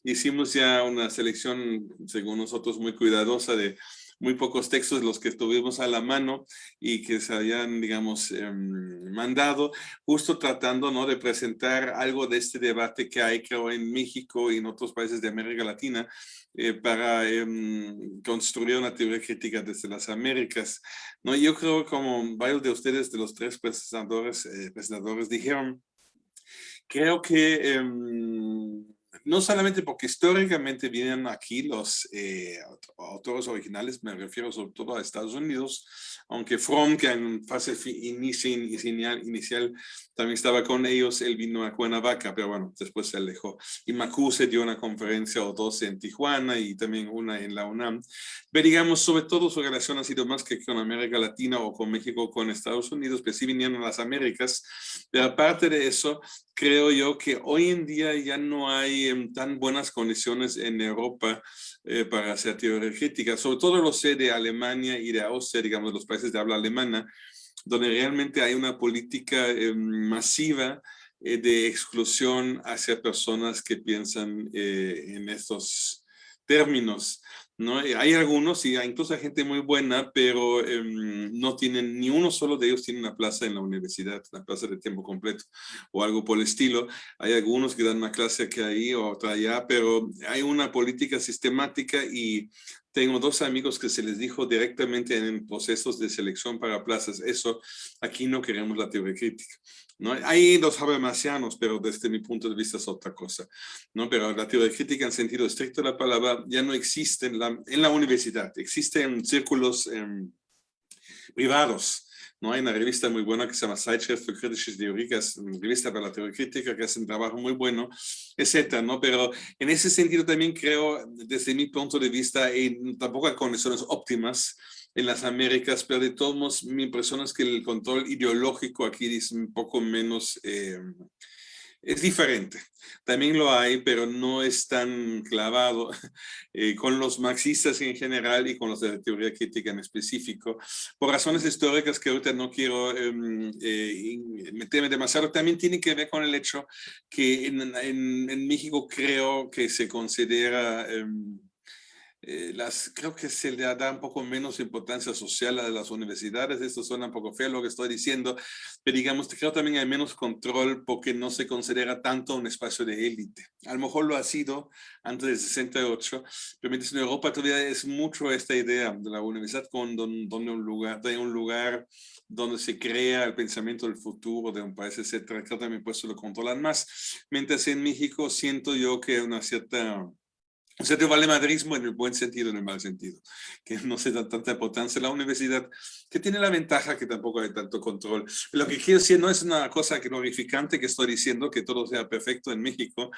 Hicimos ya una selección, según nosotros, muy cuidadosa de muy pocos textos los que tuvimos a la mano y que se hayan, digamos, em, mandado, justo tratando ¿no? de presentar algo de este debate que hay, creo, en México y en otros países de América Latina, eh, para em, construir una teoría crítica desde las Américas. ¿no? Yo creo, como varios de ustedes, de los tres presentadores, eh, presentadores dijeron, creo que em, no solamente porque históricamente vienen aquí los eh, autores originales, me refiero sobre todo a Estados Unidos, aunque Fromm, que en fase inicial, inicial también estaba con ellos, él vino a Cuernavaca, pero bueno, después se alejó. Y Macuse dio una conferencia o dos en Tijuana y también una en la UNAM. Pero digamos, sobre todo su relación ha sido más que con América Latina o con México o con Estados Unidos, que sí vinieron a las Américas. Pero aparte de eso, creo yo que hoy en día ya no hay em, tan buenas condiciones en Europa eh, para hacer teoría crítica. Sobre todo lo sé de Alemania y de Austria, digamos, los países de habla alemana, donde realmente hay una política em, masiva eh, de exclusión hacia personas que piensan eh, en estos términos. ¿No? Eh, hay algunos, y incluso hay gente muy buena, pero em, no tienen, ni uno solo de ellos tiene una plaza en la universidad, una plaza de tiempo completo o algo por el estilo. Hay algunos que dan una clase aquí ahí o otra allá, pero hay una política sistemática y tengo dos amigos que se les dijo directamente en procesos de selección para plazas, eso, aquí no queremos la teoría crítica. ¿No? Hay los habermasianos, pero desde mi punto de vista es otra cosa. ¿no? Pero la teoría crítica en sentido estricto de la palabra ya no existe en la, en la universidad, existen círculos em, privados. ¿no? Hay una revista muy buena que se llama Zeitschrift für kritische Theorie, que es una revista para la teoría crítica, que hace un trabajo muy bueno, etcétera, ¿no? Pero en ese sentido también creo, desde mi punto de vista, y tampoco hay condiciones óptimas, en las Américas, pero de todos modos mi impresión es que el control ideológico aquí es un poco menos, eh, es diferente. También lo hay, pero no es tan clavado eh, con los marxistas en general y con los de la teoría crítica en específico. Por razones históricas que ahorita no quiero em, eh, meterme demasiado, también tiene que ver con el hecho que en, en, México creo que se considera... Eh, las, creo que se le da un poco menos importancia social a las universidades, esto suena un poco feo lo que estoy diciendo, pero digamos, creo también hay menos control porque no se considera tanto un espacio de élite. A lo mejor lo ha sido antes del 68, pero mientras en Europa todavía es mucho esta idea de la universidad con donde un lugar, de un lugar donde se crea el pensamiento del futuro de un país, etcétera, creo también pues lo controlan más. Mientras en México siento yo que una cierta o sea, te vale madrismo en el buen sentido, en el mal sentido, que no se da tanta importancia a la universidad, que tiene la ventaja que tampoco hay tanto control. Lo que quiero decir no es una cosa glorificante que estoy diciendo, que todo sea perfecto en México,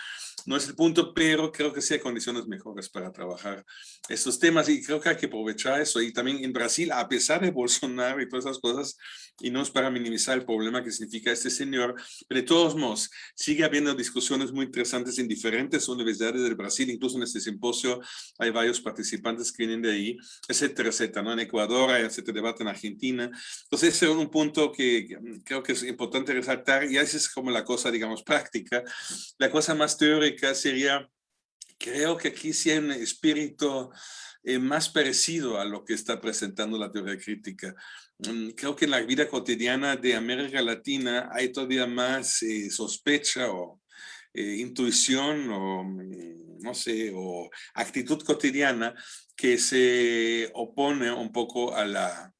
no es el punto, pero creo que sí hay condiciones mejores para trabajar estos temas y creo que hay que aprovechar eso. Y también en Brasil, a pesar de Bolsonaro y todas esas cosas, y no es para minimizar el problema que significa este señor, pero de todos modos, sigue habiendo discusiones muy interesantes en diferentes universidades del Brasil, incluso en este simposio hay varios participantes que vienen de ahí, etcétera, etcétera, ¿no? En Ecuador hay este debate en Argentina. Entonces, ese es un punto que creo que es importante resaltar y esa es como la cosa, digamos, práctica. La cosa más teórica sería, creo que aquí sí hay un espíritu eh, más parecido a lo que está presentando la teoría crítica. Mm, creo que en la vida cotidiana de América Latina hay todavía más eh, sospecha o eh, intuición o, mm, no sé, o actitud cotidiana que se opone un poco a la,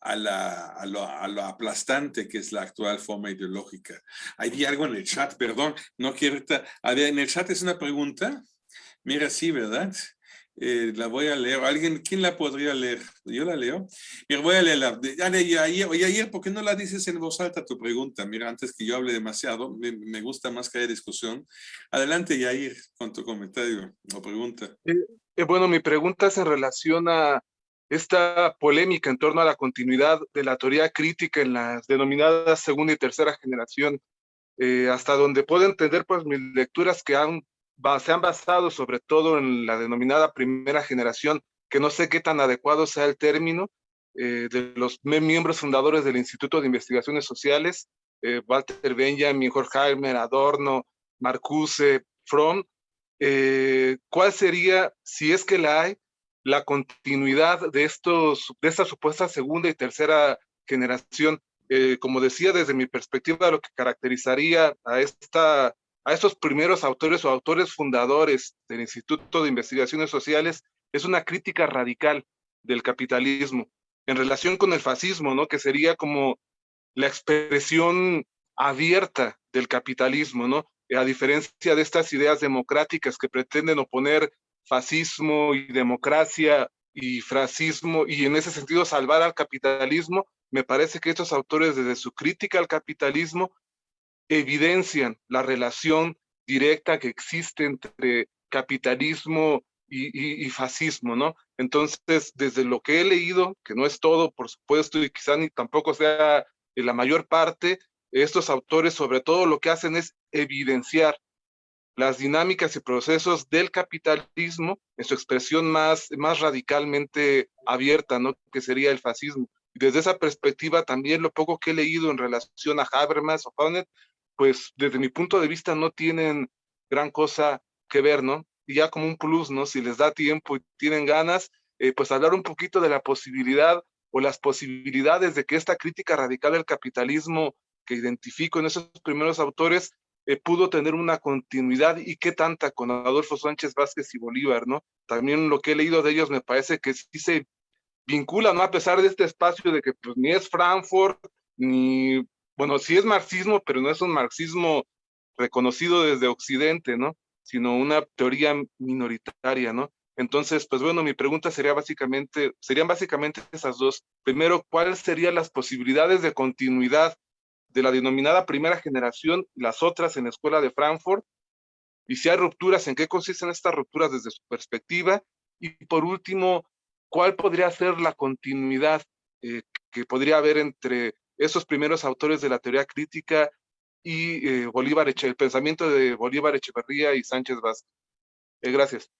a, la, a, lo, aplastante que es la actual forma ideológica. Hay algo en el chat, perdón, no quiero... A ver, en el chat es una pregunta. Mira, sí, ¿verdad? Eh, la voy a leer. ¿Alguien, quién la podría leer? Yo la leo. Mira, voy a leerla. Leí ayer. Oye, ayer, ¿por qué no la dices en voz alta tu pregunta? Mira, antes que yo hable demasiado, me, me gusta más que haya discusión. Adelante, Yair, con tu comentario o pregunta. Eh, eh, bueno, mi pregunta es en relación a esta polémica en torno a la continuidad de la teoría crítica en las denominadas segunda y tercera generación, eh, hasta donde puedo entender pues mis lecturas que han se han basado sobre todo en la denominada primera generación, que no sé qué tan adecuado sea el término, eh, de los miembros fundadores del Instituto de Investigaciones Sociales, eh, Walter Benjamin, Horkheimer, Adorno, Marcuse, Fromm, eh, ¿cuál sería, si es que la hay, la continuidad de, estos, de esta supuesta segunda y tercera generación? como decía, desde mi perspectiva, lo que caracterizaría a esta a estos primeros autores o autores fundadores del Instituto de Investigaciones Sociales es una crítica radical del capitalismo en relación con el fascismo, ¿no? Que sería como la expresión abierta del capitalismo, ¿no? a diferencia de estas ideas democráticas que pretenden oponer fascismo y democracia y fascismo y en ese sentido salvar al capitalismo, me parece que estos autores desde su crítica al capitalismo evidencian la relación directa que existe entre capitalismo y, fascismo, ¿no? Entonces, desde lo que he leído, que no es todo, por supuesto, y quizá ni tampoco sea la mayor parte, estos autores sobre todo lo que hacen es evidenciar las dinámicas y procesos del capitalismo en su expresión más, más radicalmente abierta, ¿no? que sería el fascismo. Desde esa perspectiva también lo poco que he leído en relación a Habermas o Honneth, pues desde mi punto de vista no tienen gran cosa que ver, ¿no? Y ya como un plus, ¿no? Si les da tiempo y tienen ganas, eh, pues hablar un poquito de la posibilidad o las posibilidades de que esta crítica radical del capitalismo que identifico en esos primeros autores eh, pudo tener una continuidad y qué tanta con Adolfo Sánchez Vázquez y Bolívar, ¿no? También lo que he leído de ellos me parece que sí se vincula, ¿no? A pesar de este espacio de que pues, ni es Frankfurt, ni, bueno, sí es marxismo, pero no es un marxismo reconocido desde Occidente, ¿no? Sino una teoría minoritaria, ¿no? Entonces, pues bueno, mi pregunta sería básicamente, serían básicamente esas dos. Primero, ¿cuáles serían las posibilidades de continuidad de la denominada primera generación y las otras en la escuela de Frankfurt, y si hay rupturas, en qué consisten estas rupturas desde su perspectiva, y por último, cuál podría ser la continuidad eh, que podría haber entre esos primeros autores de la teoría crítica y eh, Bolívar el pensamiento de Bolívar Echeverría y Sánchez Vázquez. Eh, gracias.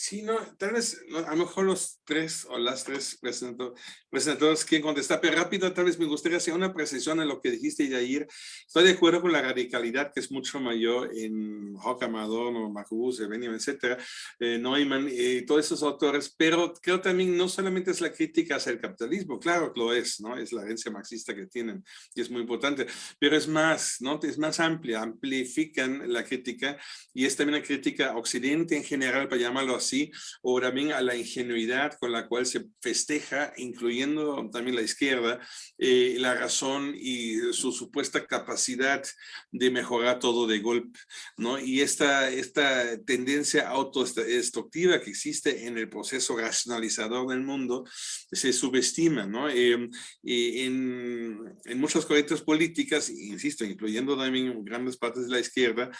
Sí, no, tal vez a lo mejor los tres o las tres presentadores quieren contestar, pero rápido tal vez me gustaría hacer una precisión en lo que dijiste, Yair. Estoy de acuerdo con la radicalidad que es mucho mayor en Hawk Amador, Macubus, Benjamin, etcétera, eh, Neumann y todos esos autores, pero creo también no solamente es la crítica hacia el capitalismo, claro que lo es, ¿no? Es la herencia marxista que tienen y es muy importante, pero es más, ¿no? Es más amplia, amplifican la crítica y es también una crítica occidente en general, para llamarlo así, o también a la ingenuidad con la cual se festeja, incluyendo también la izquierda, eh, la razón y su supuesta capacidad de mejorar todo de golpe, ¿no? Y esta, esta tendencia autodestructiva que existe en el proceso racionalizador del mundo se subestima, ¿no? Em, en, en muchas corrientes políticas, insisto, incluyendo también grandes partes de la izquierda,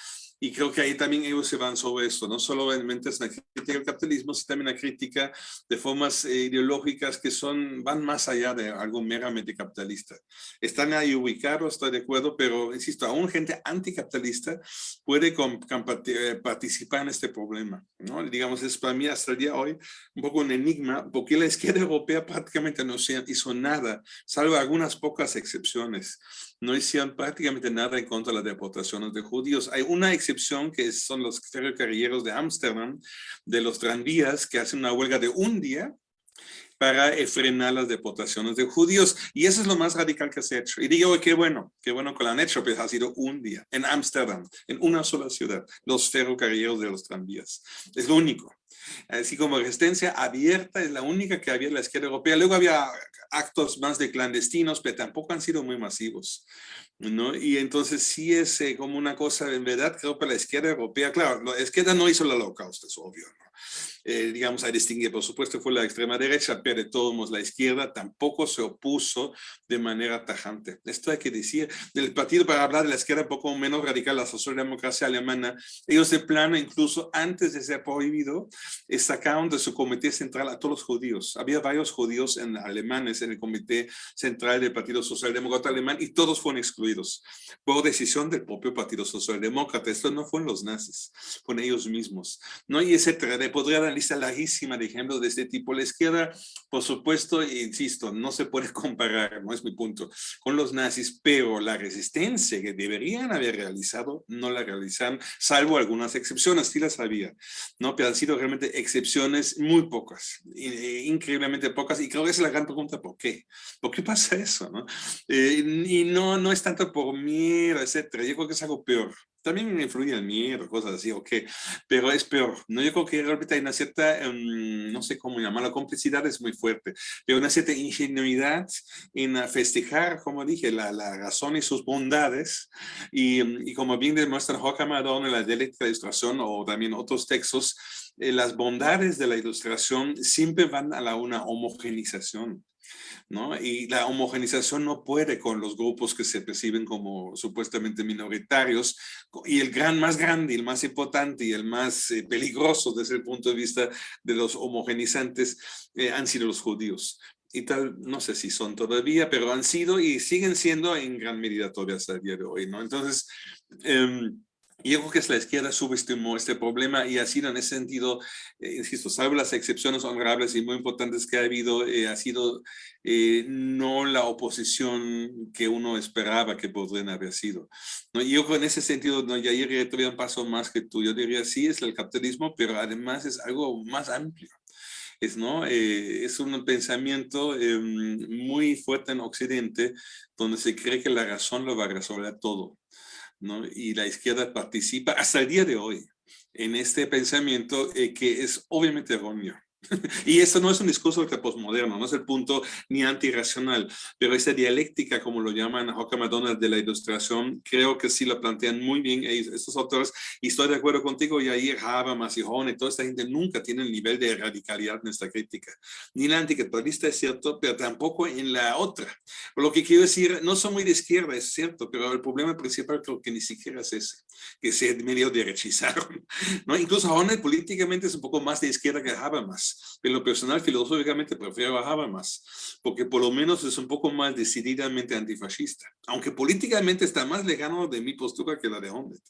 y creo que ahí también ellos se van sobre esto, no solamente es una crítica al capitalismo, sino también una crítica de formas eh, ideológicas que son, van más allá de algo meramente capitalista. Están ahí ubicados, estoy de acuerdo, pero insisto, aún gente anticapitalista puede eh, participar en este problema. ¿no? Digamos, es para mí hasta el día de hoy un poco un enigma, porque la izquierda europea prácticamente no hizo nada, salvo algunas pocas excepciones no hicieron prácticamente nada en contra de las deportaciones de judíos. Hay una excepción que son los ferrocarrilleros de Ámsterdam, de los tranvías, que hacen una huelga de un día para frenar las deportaciones de judíos. Y eso es lo más radical que se ha hecho. Y digo, qué bueno, qué bueno que lo han hecho, pero ha sido un día en Ámsterdam, en una sola ciudad, los ferrocarrileros de los tranvías. Es lo único. Así como resistencia abierta es la única que había en la izquierda europea. Luego había actos más de clandestinos, pero tampoco han sido muy masivos. ¿no? Y entonces sí es eh, como una cosa, en verdad, creo que la izquierda europea, claro, la izquierda no hizo el holocausto, es obvio, ¿no? Eh, digamos, a distinguir, por supuesto, fue la extrema derecha, pero de todos modos la izquierda tampoco se opuso de manera tajante. Esto hay que decir, del partido, para hablar de la izquierda un poco menos radical, la socialdemocracia alemana, ellos de plano, incluso antes de ser prohibido, eh, sacaron de su comité central a todos los judíos. Había varios judíos en, alemanes en el comité central del Partido Socialdemócrata Alemán y todos fueron excluidos por decisión del propio Partido Socialdemócrata. Esto no fueron los nazis, fueron ellos mismos. ¿no? Y. De podría dar lista larguísima de ejemplos de este tipo. La izquierda, por supuesto, insisto, no se puede comparar, no es mi punto, con los nazis, pero la resistencia que deberían haber realizado, no la realizaron, salvo algunas excepciones, sí las había, ¿no? Pero han sido realmente excepciones muy pocas, eh, increíblemente pocas, y creo que esa es la gran pregunta, ¿por qué? ¿Por qué pasa eso, no? Eh, y no, no es tanto por miedo, etcétera, yo creo que es algo peor, también influye el miedo, cosas así, ok, pero es peor, ¿no? Yo creo que realmente hay una cierta, em, no sé cómo llamarla, complicidad es muy fuerte, pero una cierta ingenuidad en festejar, como dije, la, la razón y sus bondades, y, y como bien demuestra Horkheimer en la dialéctica de ilustración o también otros textos, eh, las bondades de la ilustración siempre van a la una homogenización. ¿No? Y la homogenización no puede con los grupos que se perciben como supuestamente minoritarios. Y el gran más grande, el más importante y el más eh, peligroso desde el punto de vista de los homogenizantes eh, han sido los judíos. Y tal, no sé si son todavía, pero han sido y siguen siendo en gran medida todavía hasta el día de hoy, ¿no? Entonces, eh, y yo creo que es la izquierda subestimó este problema y ha sido en ese sentido, eh, insisto, salvo las excepciones honorables y muy importantes que ha habido, eh, ha sido eh, no la oposición que uno esperaba que podrían haber sido. ¿no? Y yo creo en ese sentido, ¿no? Yair todavía un paso más que tú. Yo diría, sí, es el capitalismo, pero además es algo más amplio. Es, ¿no? es un pensamiento em, muy fuerte en Occidente, donde se cree que la razón lo va a resolver todo. ¿No? Y la izquierda participa hasta el día de hoy en este pensamiento eh, que es obviamente erróneo. y esto no es un discurso postmoderno, no es el punto ni antirracional, pero esa dialéctica, como lo llaman Hawker McDonald de la ilustración, creo que sí la plantean muy bien estos autores, y estoy de acuerdo contigo, y ahí Habermas y Hone, toda esta gente nunca tiene el nivel de radicalidad en esta crítica, ni la anticapitalista es cierto, pero tampoco en la otra. Por lo que quiero decir, no son muy de izquierda, es cierto, pero el problema principal creo que ni siquiera es ese, que se medio derechizaron, ¿no? Incluso Hone políticamente es un poco más de izquierda que Habermas, en lo personal, filosóficamente, prefiero a Habermas, porque por lo menos es un poco más decididamente antifascista, aunque políticamente está más lejano de mi postura que la de Honnet.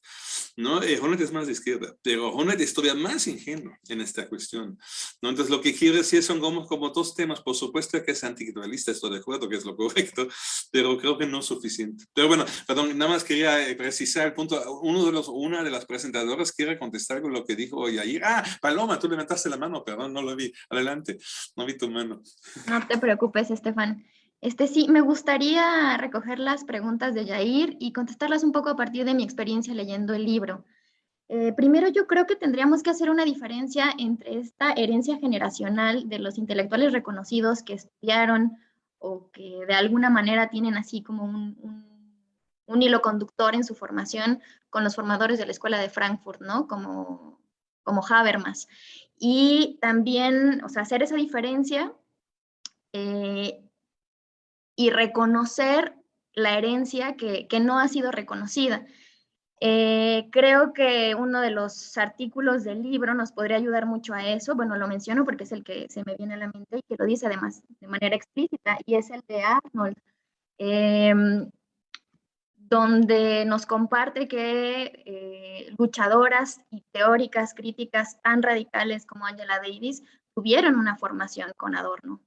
¿no? Eh, es más de izquierda, pero Honnet es todavía más ingenuo en esta cuestión. ¿no? Entonces, lo que quiero decir son como, como dos temas, por supuesto que es anticapitalista, estoy de acuerdo que es lo correcto, pero creo que no es suficiente. Pero bueno, perdón, nada más quería eh, precisar el punto, uno de los, una de las presentadoras quiere contestar con lo que dijo ayer. Ah, Paloma, tú levantaste la mano, perdón, no lo vi. Adelante, no vi tu mano. No te preocupes, Estefan. Este sí, me gustaría recoger las preguntas de Yair y contestarlas un poco a partir de mi experiencia leyendo el libro. Eh, primero, yo creo que tendríamos que hacer una diferencia entre esta herencia generacional de los intelectuales reconocidos que estudiaron o que de alguna manera tienen así como un, un hilo conductor en su formación con los formadores de la Escuela de Frankfurt, ¿no? Como, como Habermas y también, o sea, hacer esa diferencia eh, y reconocer la herencia que, no ha sido reconocida. Eh, creo que uno de los artículos del libro nos podría ayudar mucho a eso. Bueno, lo menciono porque es el que se me viene a la mente y que lo dice además de manera explícita, y es el de Arnold. Em, donde nos comparte que eh, luchadoras y teóricas críticas tan radicales como Angela Davis tuvieron una formación con Adorno.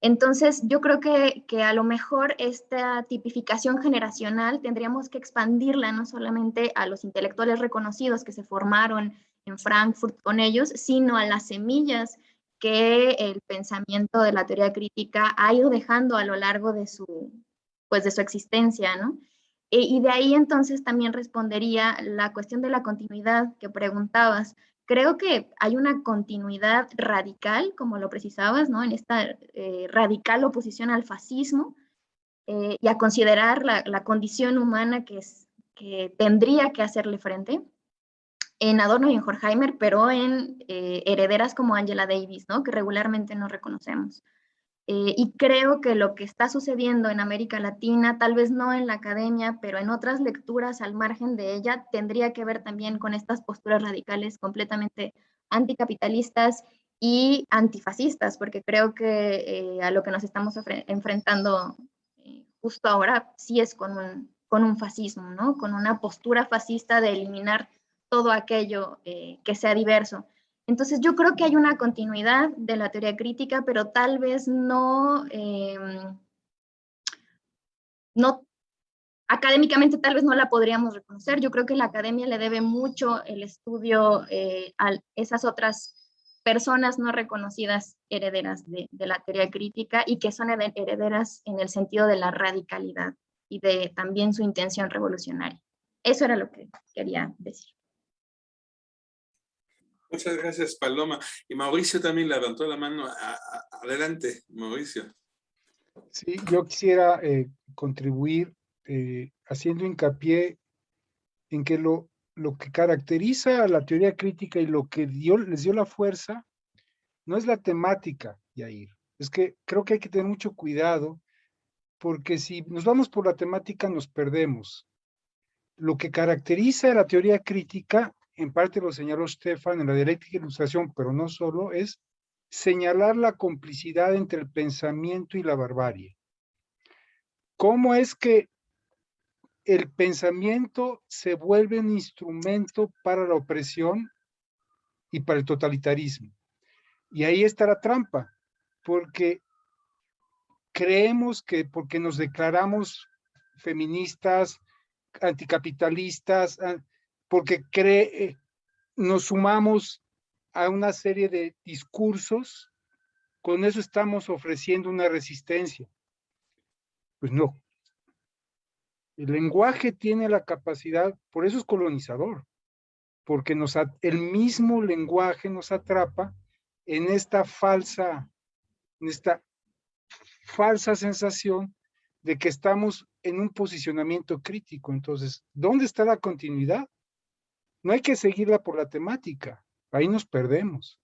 Entonces, yo creo que, que, a lo mejor esta tipificación generacional tendríamos que expandirla no solamente a los intelectuales reconocidos que se formaron en Frankfurt con ellos, sino a las semillas que el pensamiento de la teoría crítica ha ido dejando a lo largo de su, pues de su existencia, ¿no? E, y de ahí entonces también respondería la cuestión de la continuidad que preguntabas. Creo que hay una continuidad radical, como lo precisabas, ¿no? En esta eh, radical oposición al fascismo eh, y a considerar la, la, condición humana que, es, que tendría que hacerle frente en Adorno y en Horkheimer, pero en eh, herederas como Angela Davis, ¿no? Que regularmente no reconocemos. Eh, y creo que lo que está sucediendo en América Latina, tal vez no en la academia, pero en otras lecturas al margen de ella, tendría que ver también con estas posturas radicales completamente anticapitalistas y antifascistas, porque creo que eh, a lo que nos estamos enfrentando eh, justo ahora sí es con un, con un fascismo, ¿no? con una postura fascista de eliminar todo aquello que sea diverso. Entonces yo creo que hay una continuidad de la teoría crítica, pero tal vez no, em, no académicamente tal vez no la podríamos reconocer. Yo creo que la academia le debe mucho el estudio eh, a esas otras personas no reconocidas herederas de, de, la teoría crítica y que son herederas en el sentido de la radicalidad y de también su intención revolucionaria. eso era lo que quería decir. Muchas gracias, Paloma. Y Mauricio también levantó la mano. Adelante, Mauricio. Sí, yo quisiera eh, contribuir eh, haciendo hincapié en que lo, lo que caracteriza a la teoría crítica y lo que dio, les dio la fuerza no es la temática, Yair. Es que creo que hay que tener mucho cuidado porque si nos vamos por la temática nos perdemos. Lo que caracteriza a la teoría crítica en parte lo señaló Stefan en la dialéctica ilustración, pero no solo, es señalar la complicidad entre el pensamiento y la barbarie. ¿Cómo es que el pensamiento se vuelve un instrumento para la opresión y para el totalitarismo? Y ahí está la trampa, porque creemos que porque nos declaramos feministas, anticapitalistas, porque cree, nos sumamos a una serie de discursos, con eso estamos ofreciendo una resistencia. Pues no. El lenguaje tiene la capacidad, por eso es colonizador, porque nos, el mismo lenguaje nos atrapa en esta falsa, en esta falsa sensación de que estamos en un posicionamiento crítico. Entonces, ¿dónde está la continuidad? No hay que seguirla por la temática, ahí nos perdemos,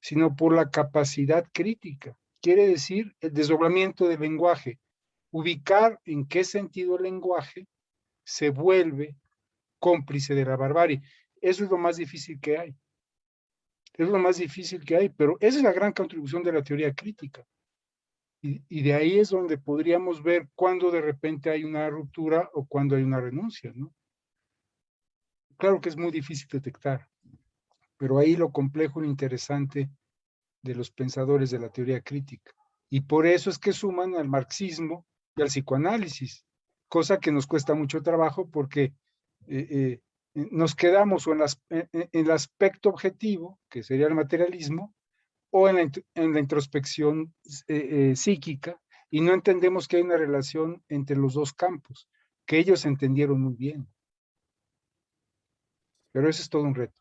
sino por la capacidad crítica. Quiere decir el desdoblamiento del lenguaje, ubicar en qué sentido el lenguaje se vuelve cómplice de la barbarie. Eso es lo más difícil que hay. Es lo más difícil que hay, pero esa es la gran contribución de la teoría crítica. Y, de ahí es donde podríamos ver cuándo de repente hay una ruptura o cuándo hay una renuncia, ¿no? Claro que es muy difícil detectar, pero ahí lo complejo y interesante de los pensadores de la teoría crítica. Y por eso es que suman al marxismo y al psicoanálisis, cosa que nos cuesta mucho trabajo porque eh, eh, nos quedamos o en, el aspecto objetivo, que sería el materialismo, o en la, introspección eh, psíquica, y no entendemos que hay una relación entre los dos campos, que ellos entendieron muy bien. Pero eso es todo un reto.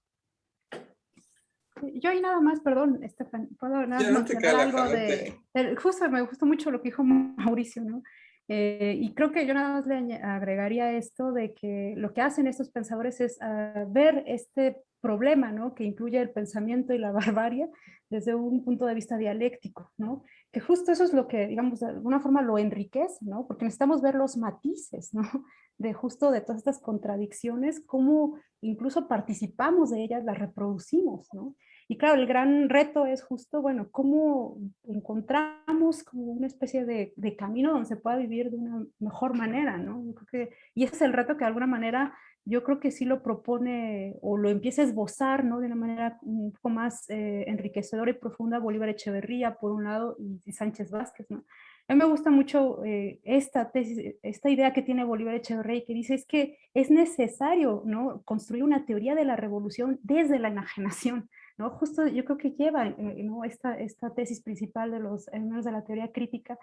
Yo ahí nada más, perdón, Estefan, puedo nada más algo de, Justo me gustó mucho lo que dijo Mauricio, ¿no? Eh, y creo que yo nada más le agregaría esto de que lo que hacen estos pensadores es ah, ver este problema, ¿no? Que incluye el pensamiento y la barbarie desde un punto de vista dialéctico, ¿no? Que justo eso es lo que, digamos, de alguna forma lo enriquece, ¿no? Porque necesitamos ver los matices, ¿no? de justo de todas estas contradicciones, cómo incluso participamos de ellas, las reproducimos, ¿no? Y claro, el gran reto es justo, bueno, cómo encontramos como una especie de, camino donde se pueda vivir de una mejor manera, ¿no? creo que, y ese es el reto que de alguna manera yo creo que sí lo propone o lo empieza a esbozar, ¿no? De una manera un poco más eh, enriquecedora y profunda Bolívar Echeverría, por un lado, y Sánchez Vázquez, ¿no? A mí me gusta mucho eh, esta tesis, esta idea que tiene Bolívar Echeverría que dice es que es necesario ¿no? construir una teoría de la revolución desde la enajenación. ¿no? Justo yo creo que lleva eh, ¿no? esta, esta tesis principal de los menos de la teoría crítica,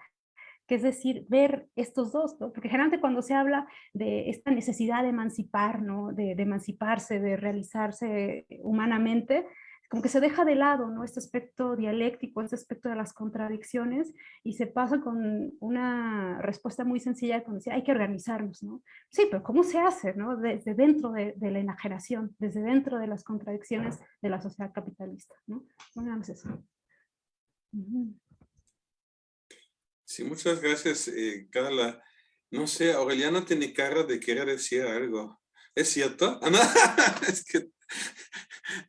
que es decir, ver estos dos, ¿no? porque generalmente cuando se habla de esta necesidad de emancipar, ¿no? de, de emanciparse, de realizarse humanamente, como que se deja de lado ¿no? este aspecto dialéctico, este aspecto de las contradicciones y se pasa con una respuesta muy sencilla cuando dice hay que organizarnos, ¿no? Sí, pero ¿cómo se hace? ¿no? Desde dentro de, la enajenación, desde dentro de las contradicciones de la sociedad capitalista, ¿no? No eso. Sí, muchas gracias, eh, Carla. No sé, Aureliano tiene cara de querer decir algo. ¿Es cierto? Ah, no, es que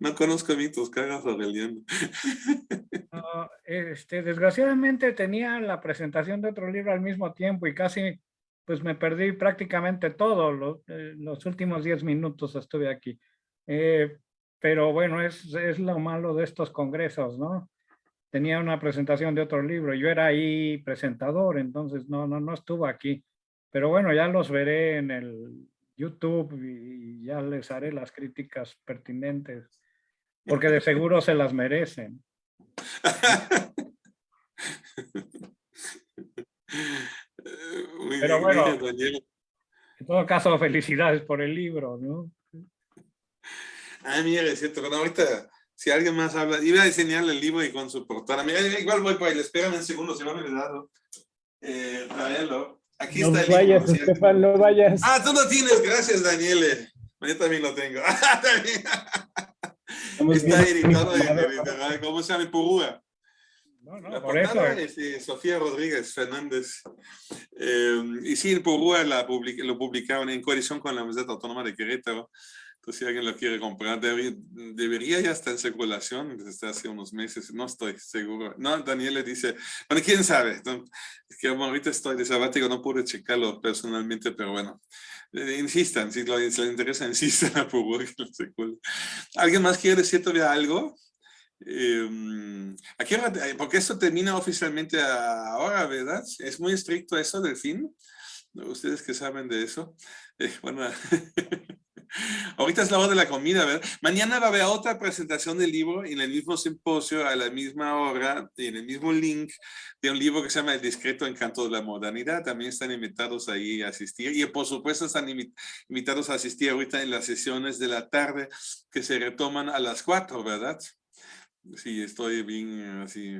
no conozco bien tus caras, Aureliano. No, este, desgraciadamente tenía la presentación de otro libro al mismo tiempo y casi pues me perdí prácticamente todo, eh, los últimos 10 minutos estuve aquí. Eh, pero bueno, es, es lo malo de estos congresos, ¿no? Tenía una presentación de otro libro, yo era ahí presentador, entonces no, no, no estuvo aquí. Pero bueno, ya los veré en el YouTube y ya les haré las críticas pertinentes, porque de seguro se las merecen. Pero bueno, En todo caso, felicidades por el libro, ¿no? Ah, mira, es cierto. Bueno, ahorita, si alguien más habla, iba a enseñarle el libro y con su portada. Mira, igual voy por ahí, espérame un segundo, se me ha olvidado. Eh, Aquí no está el vayas, libro. Estefan, no vayas. Ah, tú lo tienes, gracias, Daniele. Yo también lo tengo. está editado en, en, ¿cómo se llama? En Purúa. No, no, La por eso. portada es de Sofía Rodríguez Fernández. Eh, y sí, en Purúa la public- lo publicaron en coalición con la Universidad Autónoma de Querétaro. Entonces, si alguien lo quiere comprar, debe- debería ya estar en circulación desde hace unos meses. No estoy seguro. No, Daniel le dice, bueno, quién sabe. Es que ahorita estoy de sabático, no pude checarlo personalmente, pero bueno. Eh, insistan, si, lo, si les interesa, insistan a Purúa que lo circule. ¿Alguien más quiere decir todavía algo? Eh, ¿a qué hora te- eh, porque esto termina oficialmente ahora, ¿verdad? Es muy estricto eso del fin. Ustedes que saben de eso. Eh, bueno, ahorita es la hora de la comida, ¿verdad? Mañana va a haber otra presentación del libro en el mismo simposio, a la misma hora, en el mismo link de un libro que se llama El discreto encanto de la modernidad. También están invitados ahí a asistir. Y por supuesto están invi- invitados a asistir ahorita en las sesiones de la tarde que se retoman a las cuatro, ¿verdad? Sí, estoy bien así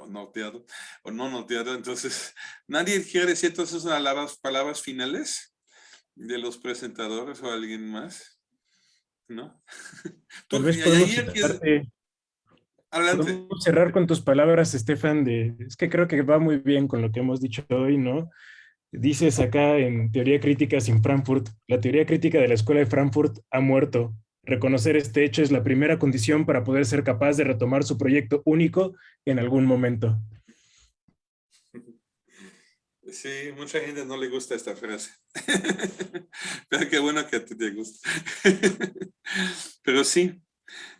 o noteado o no noteado. Entonces, ¿nadie quiere decir entonces palabras, palabras finales de los presentadores o alguien más? ¿No? Tal vez podemos cerrarte- podemos cerrar con tus palabras, Estefan, de, es que creo que va muy bien con lo que hemos dicho hoy, ¿no? Dices acá en Teoría Crítica sin Frankfurt, la teoría crítica de la Escuela de Frankfurt ha muerto. Reconocer este hecho es la primera condición para poder ser capaz de retomar su proyecto único en algún momento. Sí, mucha gente no le gusta esta frase. Pero qué bueno que a ti te gusta. Pero sí,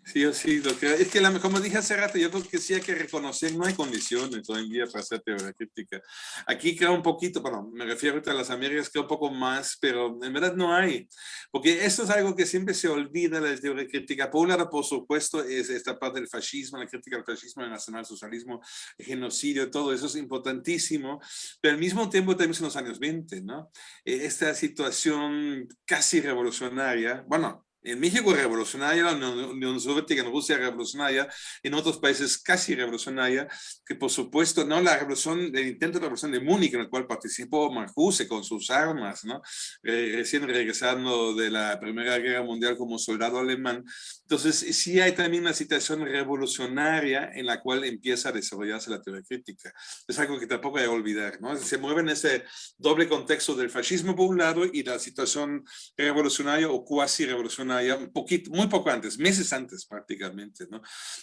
sí sí. Que, es que la- como dije hace rato, yo creo que sí hay que reconocer, no hay condiciones hoy en día para hacer teoría crítica. Aquí creo un poquito, bueno, me refiero a las Américas, creo un poco más, pero en verdad no hay. Porque esto es algo que siempre se olvida la teoría crítica. Por un lado, por supuesto, es esta parte del fascismo, la crítica al fascismo, el nacionalsocialismo, el genocidio, todo eso es importantísimo, pero al mismo tiempo también son los años 20, ¿no? Eh, Esta situación casi revolucionaria, bueno, en México revolucionaria, la Unión Unión Soviética, en Rusia revolucionaria, en otros países casi revolucionaria, que por supuesto, no la revolución, el intento de revolución de Múnich, en el cual participó Marcuse con sus armas, ¿no? Eh, recién regresando de la Primera Guerra Mundial como soldado alemán. Entonces, sí hay también una situación revolucionaria en la cual empieza a desarrollarse la teoría crítica. Es algo que tampoco hay que olvidar, ¿no? Se mueve en ese doble contexto del fascismo por un lado y la situación revolucionaria o cuasi revolucionaria, un poquito, muy poco antes, meses antes prácticamente, ¿no?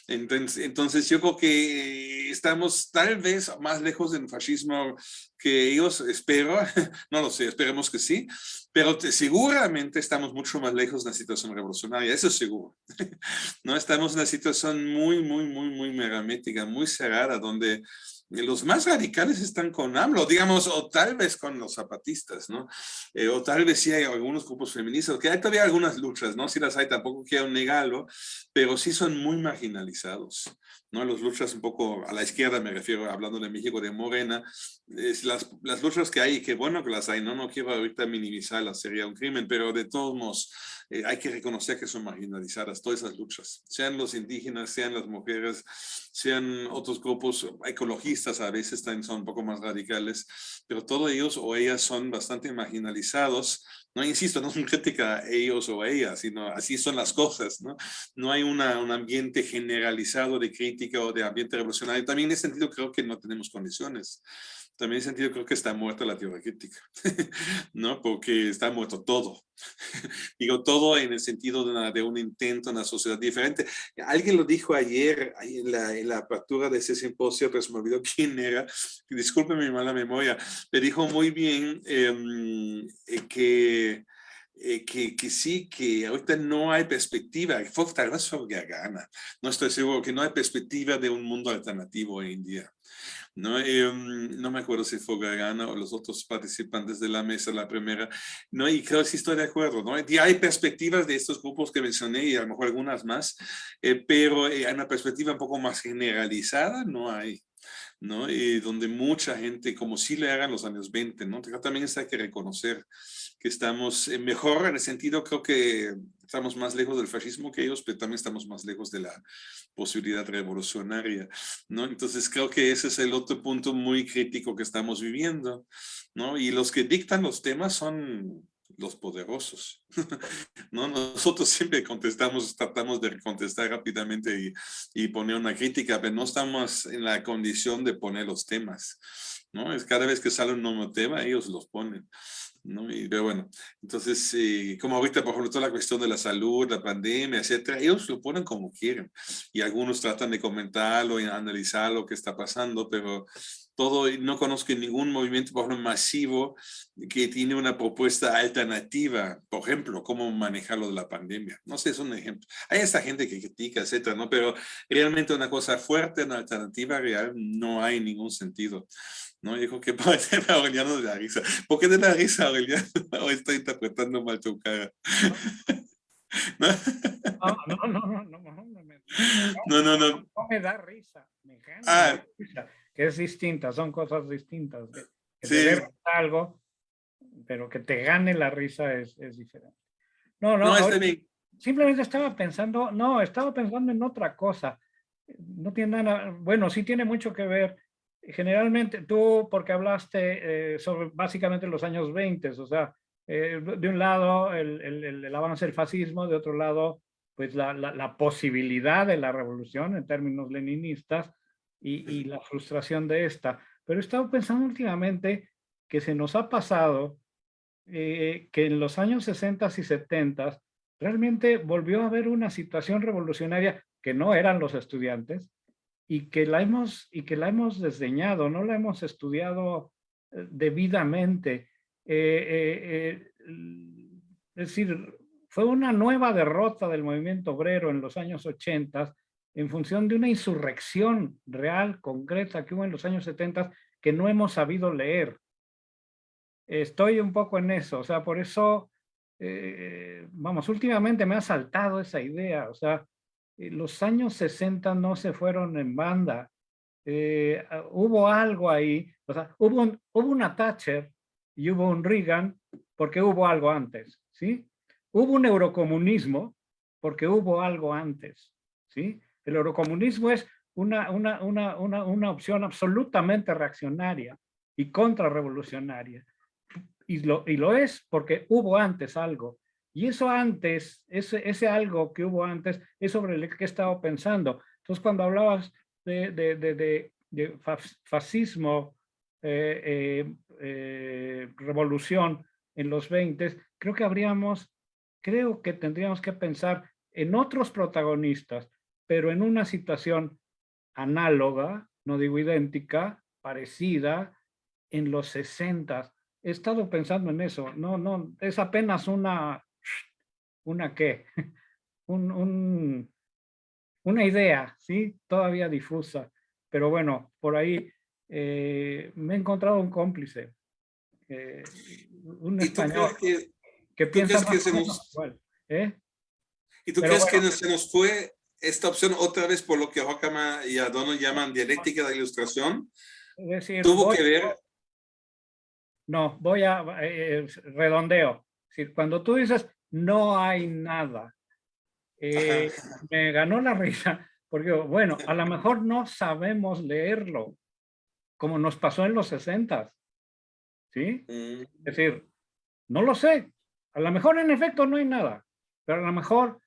Entonces, entonces yo creo que estamos tal vez más lejos del fascismo que ellos, espero, no lo sé, esperemos que sí, pero te- seguramente estamos mucho más lejos de una situación revolucionaria, eso es seguro. No estamos en una situación muy, muy, muy, muy megamética, muy cerrada, donde los más radicales están con AMLO, digamos, o tal vez con los zapatistas, ¿no? Eh, o tal vez sí hay algunos grupos feministas, que hay todavía algunas luchas, ¿no? Sí las hay, tampoco quiero negarlo, pero sí son muy marginalizados, ¿no? Las luchas un poco a la izquierda, me refiero, hablando de México, de Morena, es las, las luchas que hay, que bueno que las hay, ¿no? No quiero ahorita minimizarlas, sería un crimen, pero de todos modos eh, hay que reconocer que son marginalizadas todas esas luchas, sean los indígenas, sean las mujeres, sean otros grupos ecologistas, a veces también son un poco más radicales, pero todos ellos o ellas son bastante marginalizados. No insisto, no es una crítica a ellos o a ellas, sino así son las cosas, ¿no? Hay un ambiente generalizado de crítica o de ambiente revolucionario. También en ese sentido creo que no tenemos condiciones. También en sentido creo que está muerta la teoría crítica, ¿no? Porque está muerto todo. Digo todo en el sentido de, una- de un intento en una sociedad diferente. Alguien lo dijo ayer en la, en la apertura de ese simposio, pero se me olvidó quién era. Disculpe mi mala memoria. Le dijo muy bien em, eh, que, eh, que, que sí, que ahorita no hay perspectiva. Tal vez fue Gagana. No estoy seguro que no hay perspectiva de un mundo alternativo hoy en día. ¿No? Em, no me acuerdo si fue Gagana o los otros participantes de la mesa, la primera, ¿no? Y creo que sí estoy de acuerdo, ¿no? Y hay perspectivas de estos grupos que mencioné y a lo mejor algunas más, eh, pero eh, hay una perspectiva un poco más generalizada, no hay. ¿no? Y donde mucha gente, como si le hagan los años 20, ¿no? También hay que reconocer que estamos eh, mejor en el sentido, creo que estamos más lejos del fascismo que ellos, pero también estamos más lejos de la posibilidad revolucionaria, ¿no? Entonces creo que ese es el otro punto muy crítico que estamos viviendo, ¿no? Y los que dictan los temas son los poderosos. ¿no? Nosotros siempre contestamos, tratamos de contestar rápidamente y, y, poner una crítica, pero no estamos en la condición de poner los temas. ¿No? Es cada vez que sale un nuevo tema, ellos los ponen. ¿no? Y pero bueno, entonces, eh, como ahorita, por ejemplo, toda la cuestión de la salud, la pandemia, etcétera, ellos lo ponen como quieren. Y algunos tratan de comentarlo y analizar lo que está pasando, pero todo, no conozco ningún movimiento, por ejemplo, masivo que tiene una propuesta alternativa, por ejemplo, cómo manejar lo de la pandemia. No sé, es un ejemplo. Hay esta gente que critica, etcétera, ¿no? Pero realmente una cosa fuerte, una alternativa real, no hay ningún sentido. ¿No? Dijo que parece a Aureliano de la risa. ¿Por qué de la risa, Aureliano? O estoy interpretando mal tu cara. ¿No? No, no, no, no, no, no, me, no, no, no. no me da risa, me gana Ah. risa, que es distinta, son cosas distintas. Que, que Sí. te algo, pero que te gane la risa es, es diferente. No, no, No, está bien. simplemente estaba pensando, no, estaba pensando en otra cosa. No tiene nada, bueno, sí tiene mucho que ver. Generalmente tú, porque hablaste eh, sobre básicamente los años 20, o sea, eh, de un lado el, el- el- avance del fascismo, de otro lado, pues la, la- la posibilidad de la revolución en términos leninistas y, y la frustración de esta. Pero he estado pensando últimamente que se nos ha pasado eh, que en los años 60 y 70 realmente volvió a haber una situación revolucionaria que no eran los estudiantes y que la hemos, y que la hemos desdeñado, no la hemos estudiado eh, debidamente. Eh, eh, eh, es decir, fue una nueva derrota del movimiento obrero en los años 80 en función de una insurrección real, concreta, que hubo en los años 70 que no hemos sabido leer. Estoy un poco en eso, o sea, por eso, eh, vamos, últimamente me ha saltado esa idea, o sea, los años 60 no se fueron en banda, eh, ah, hubo algo ahí, o sea, hubo, un- hubo una Thatcher y hubo un Reagan porque hubo algo antes, ¿sí? Hubo un eurocomunismo porque hubo algo antes, ¿sí? El eurocomunismo es una, una, una, una, una opción absolutamente reaccionaria y contrarrevolucionaria. Y lo, y lo es porque hubo antes algo. Y eso antes, ese, ese algo que hubo antes, es sobre el que he estado pensando. Entonces, cuando hablabas de, de, de, de, de fas- fascismo, eh, eh, eh, revolución en los 20, creo que habríamos, creo que tendríamos que pensar en otros protagonistas, pero en una situación análoga, no digo idéntica, parecida, en los 60. He estado pensando en eso. No, no, es apenas una, una qué, un, un- una idea, ¿sí? Todavía difusa. Pero bueno, por ahí eh, me he encontrado un cómplice, eh, un ¿Y tú español que, que piensa que se nos- igual, ¿eh? y tú Pero crees bueno. que se nos fue esta opción otra vez por lo que Horkheimer y Adorno llaman dialéctica de ilustración? Es decir, Tuvo voy- que ver, No, voy a eh, redondeo. Es decir, cuando tú dices no hay nada, eh, me ganó la risa, porque bueno, a lo mejor no sabemos leerlo, como nos pasó en los 60, ¿sí? Mm, Es decir, no lo sé. A lo mejor en efecto no hay nada, pero a lo mejor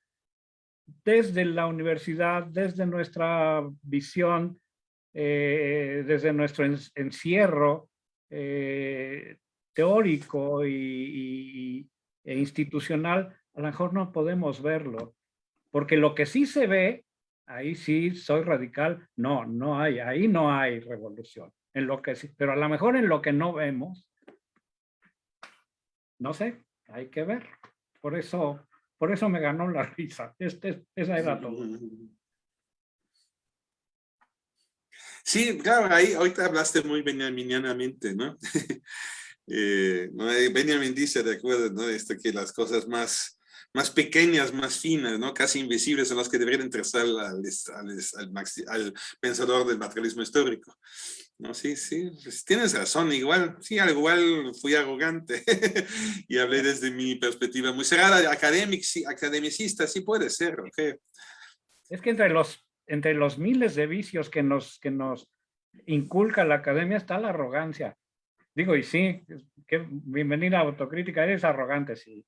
desde la universidad, desde nuestra visión, eh, desde nuestro en- encierro eh, teórico y, y- institucional, a lo mejor no podemos verlo. Porque lo que sí se ve, ahí sí soy radical, no, no hay, ahí no hay revolución. En lo que sí, pero a lo mejor en lo que no vemos, no sé, hay que ver. Por eso, por eso me ganó la risa. Este, esa era todo. Sí, claro, ahí ahorita hablaste muy benjaminianamente, ¿no? Eh. Eh, Benjamin dice, de acuerdo, ¿no? Esto que las cosas más más pequeñas, más finas, ¿no? casi invisibles, son las que deberían interesar al, al, al, pensador del materialismo histórico. No, sí, sí, pues tienes razón, igual, sí, igual fui arrogante y hablé desde mi perspectiva muy cerrada, académic, sí, academicista, sí puede ser. Es que entre los, entre los miles de vicios que nos, que nos inculca la academia está la arrogancia. Digo, y sí, que bienvenida a autocrítica, eres arrogante, sí.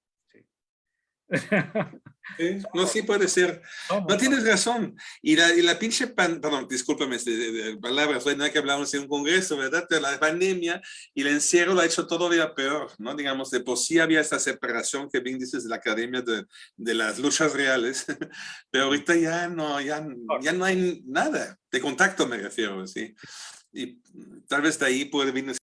no, sí puede ser. No tienes razón. Y la, y la pinche, pan, perdón, discúlpame de, de, de palabras, fue nada que hablamos en un congreso, ¿verdad? Pero la pandemia y el encierro lo ha hecho todavía peor, ¿no? Digamos, de por sí había esta separación que bien dices de la academia de, de las luchas reales, pero ahorita ya no, ya, ya no hay nada, de contacto me refiero, ¿sí? Y tal vez de ahí puede venir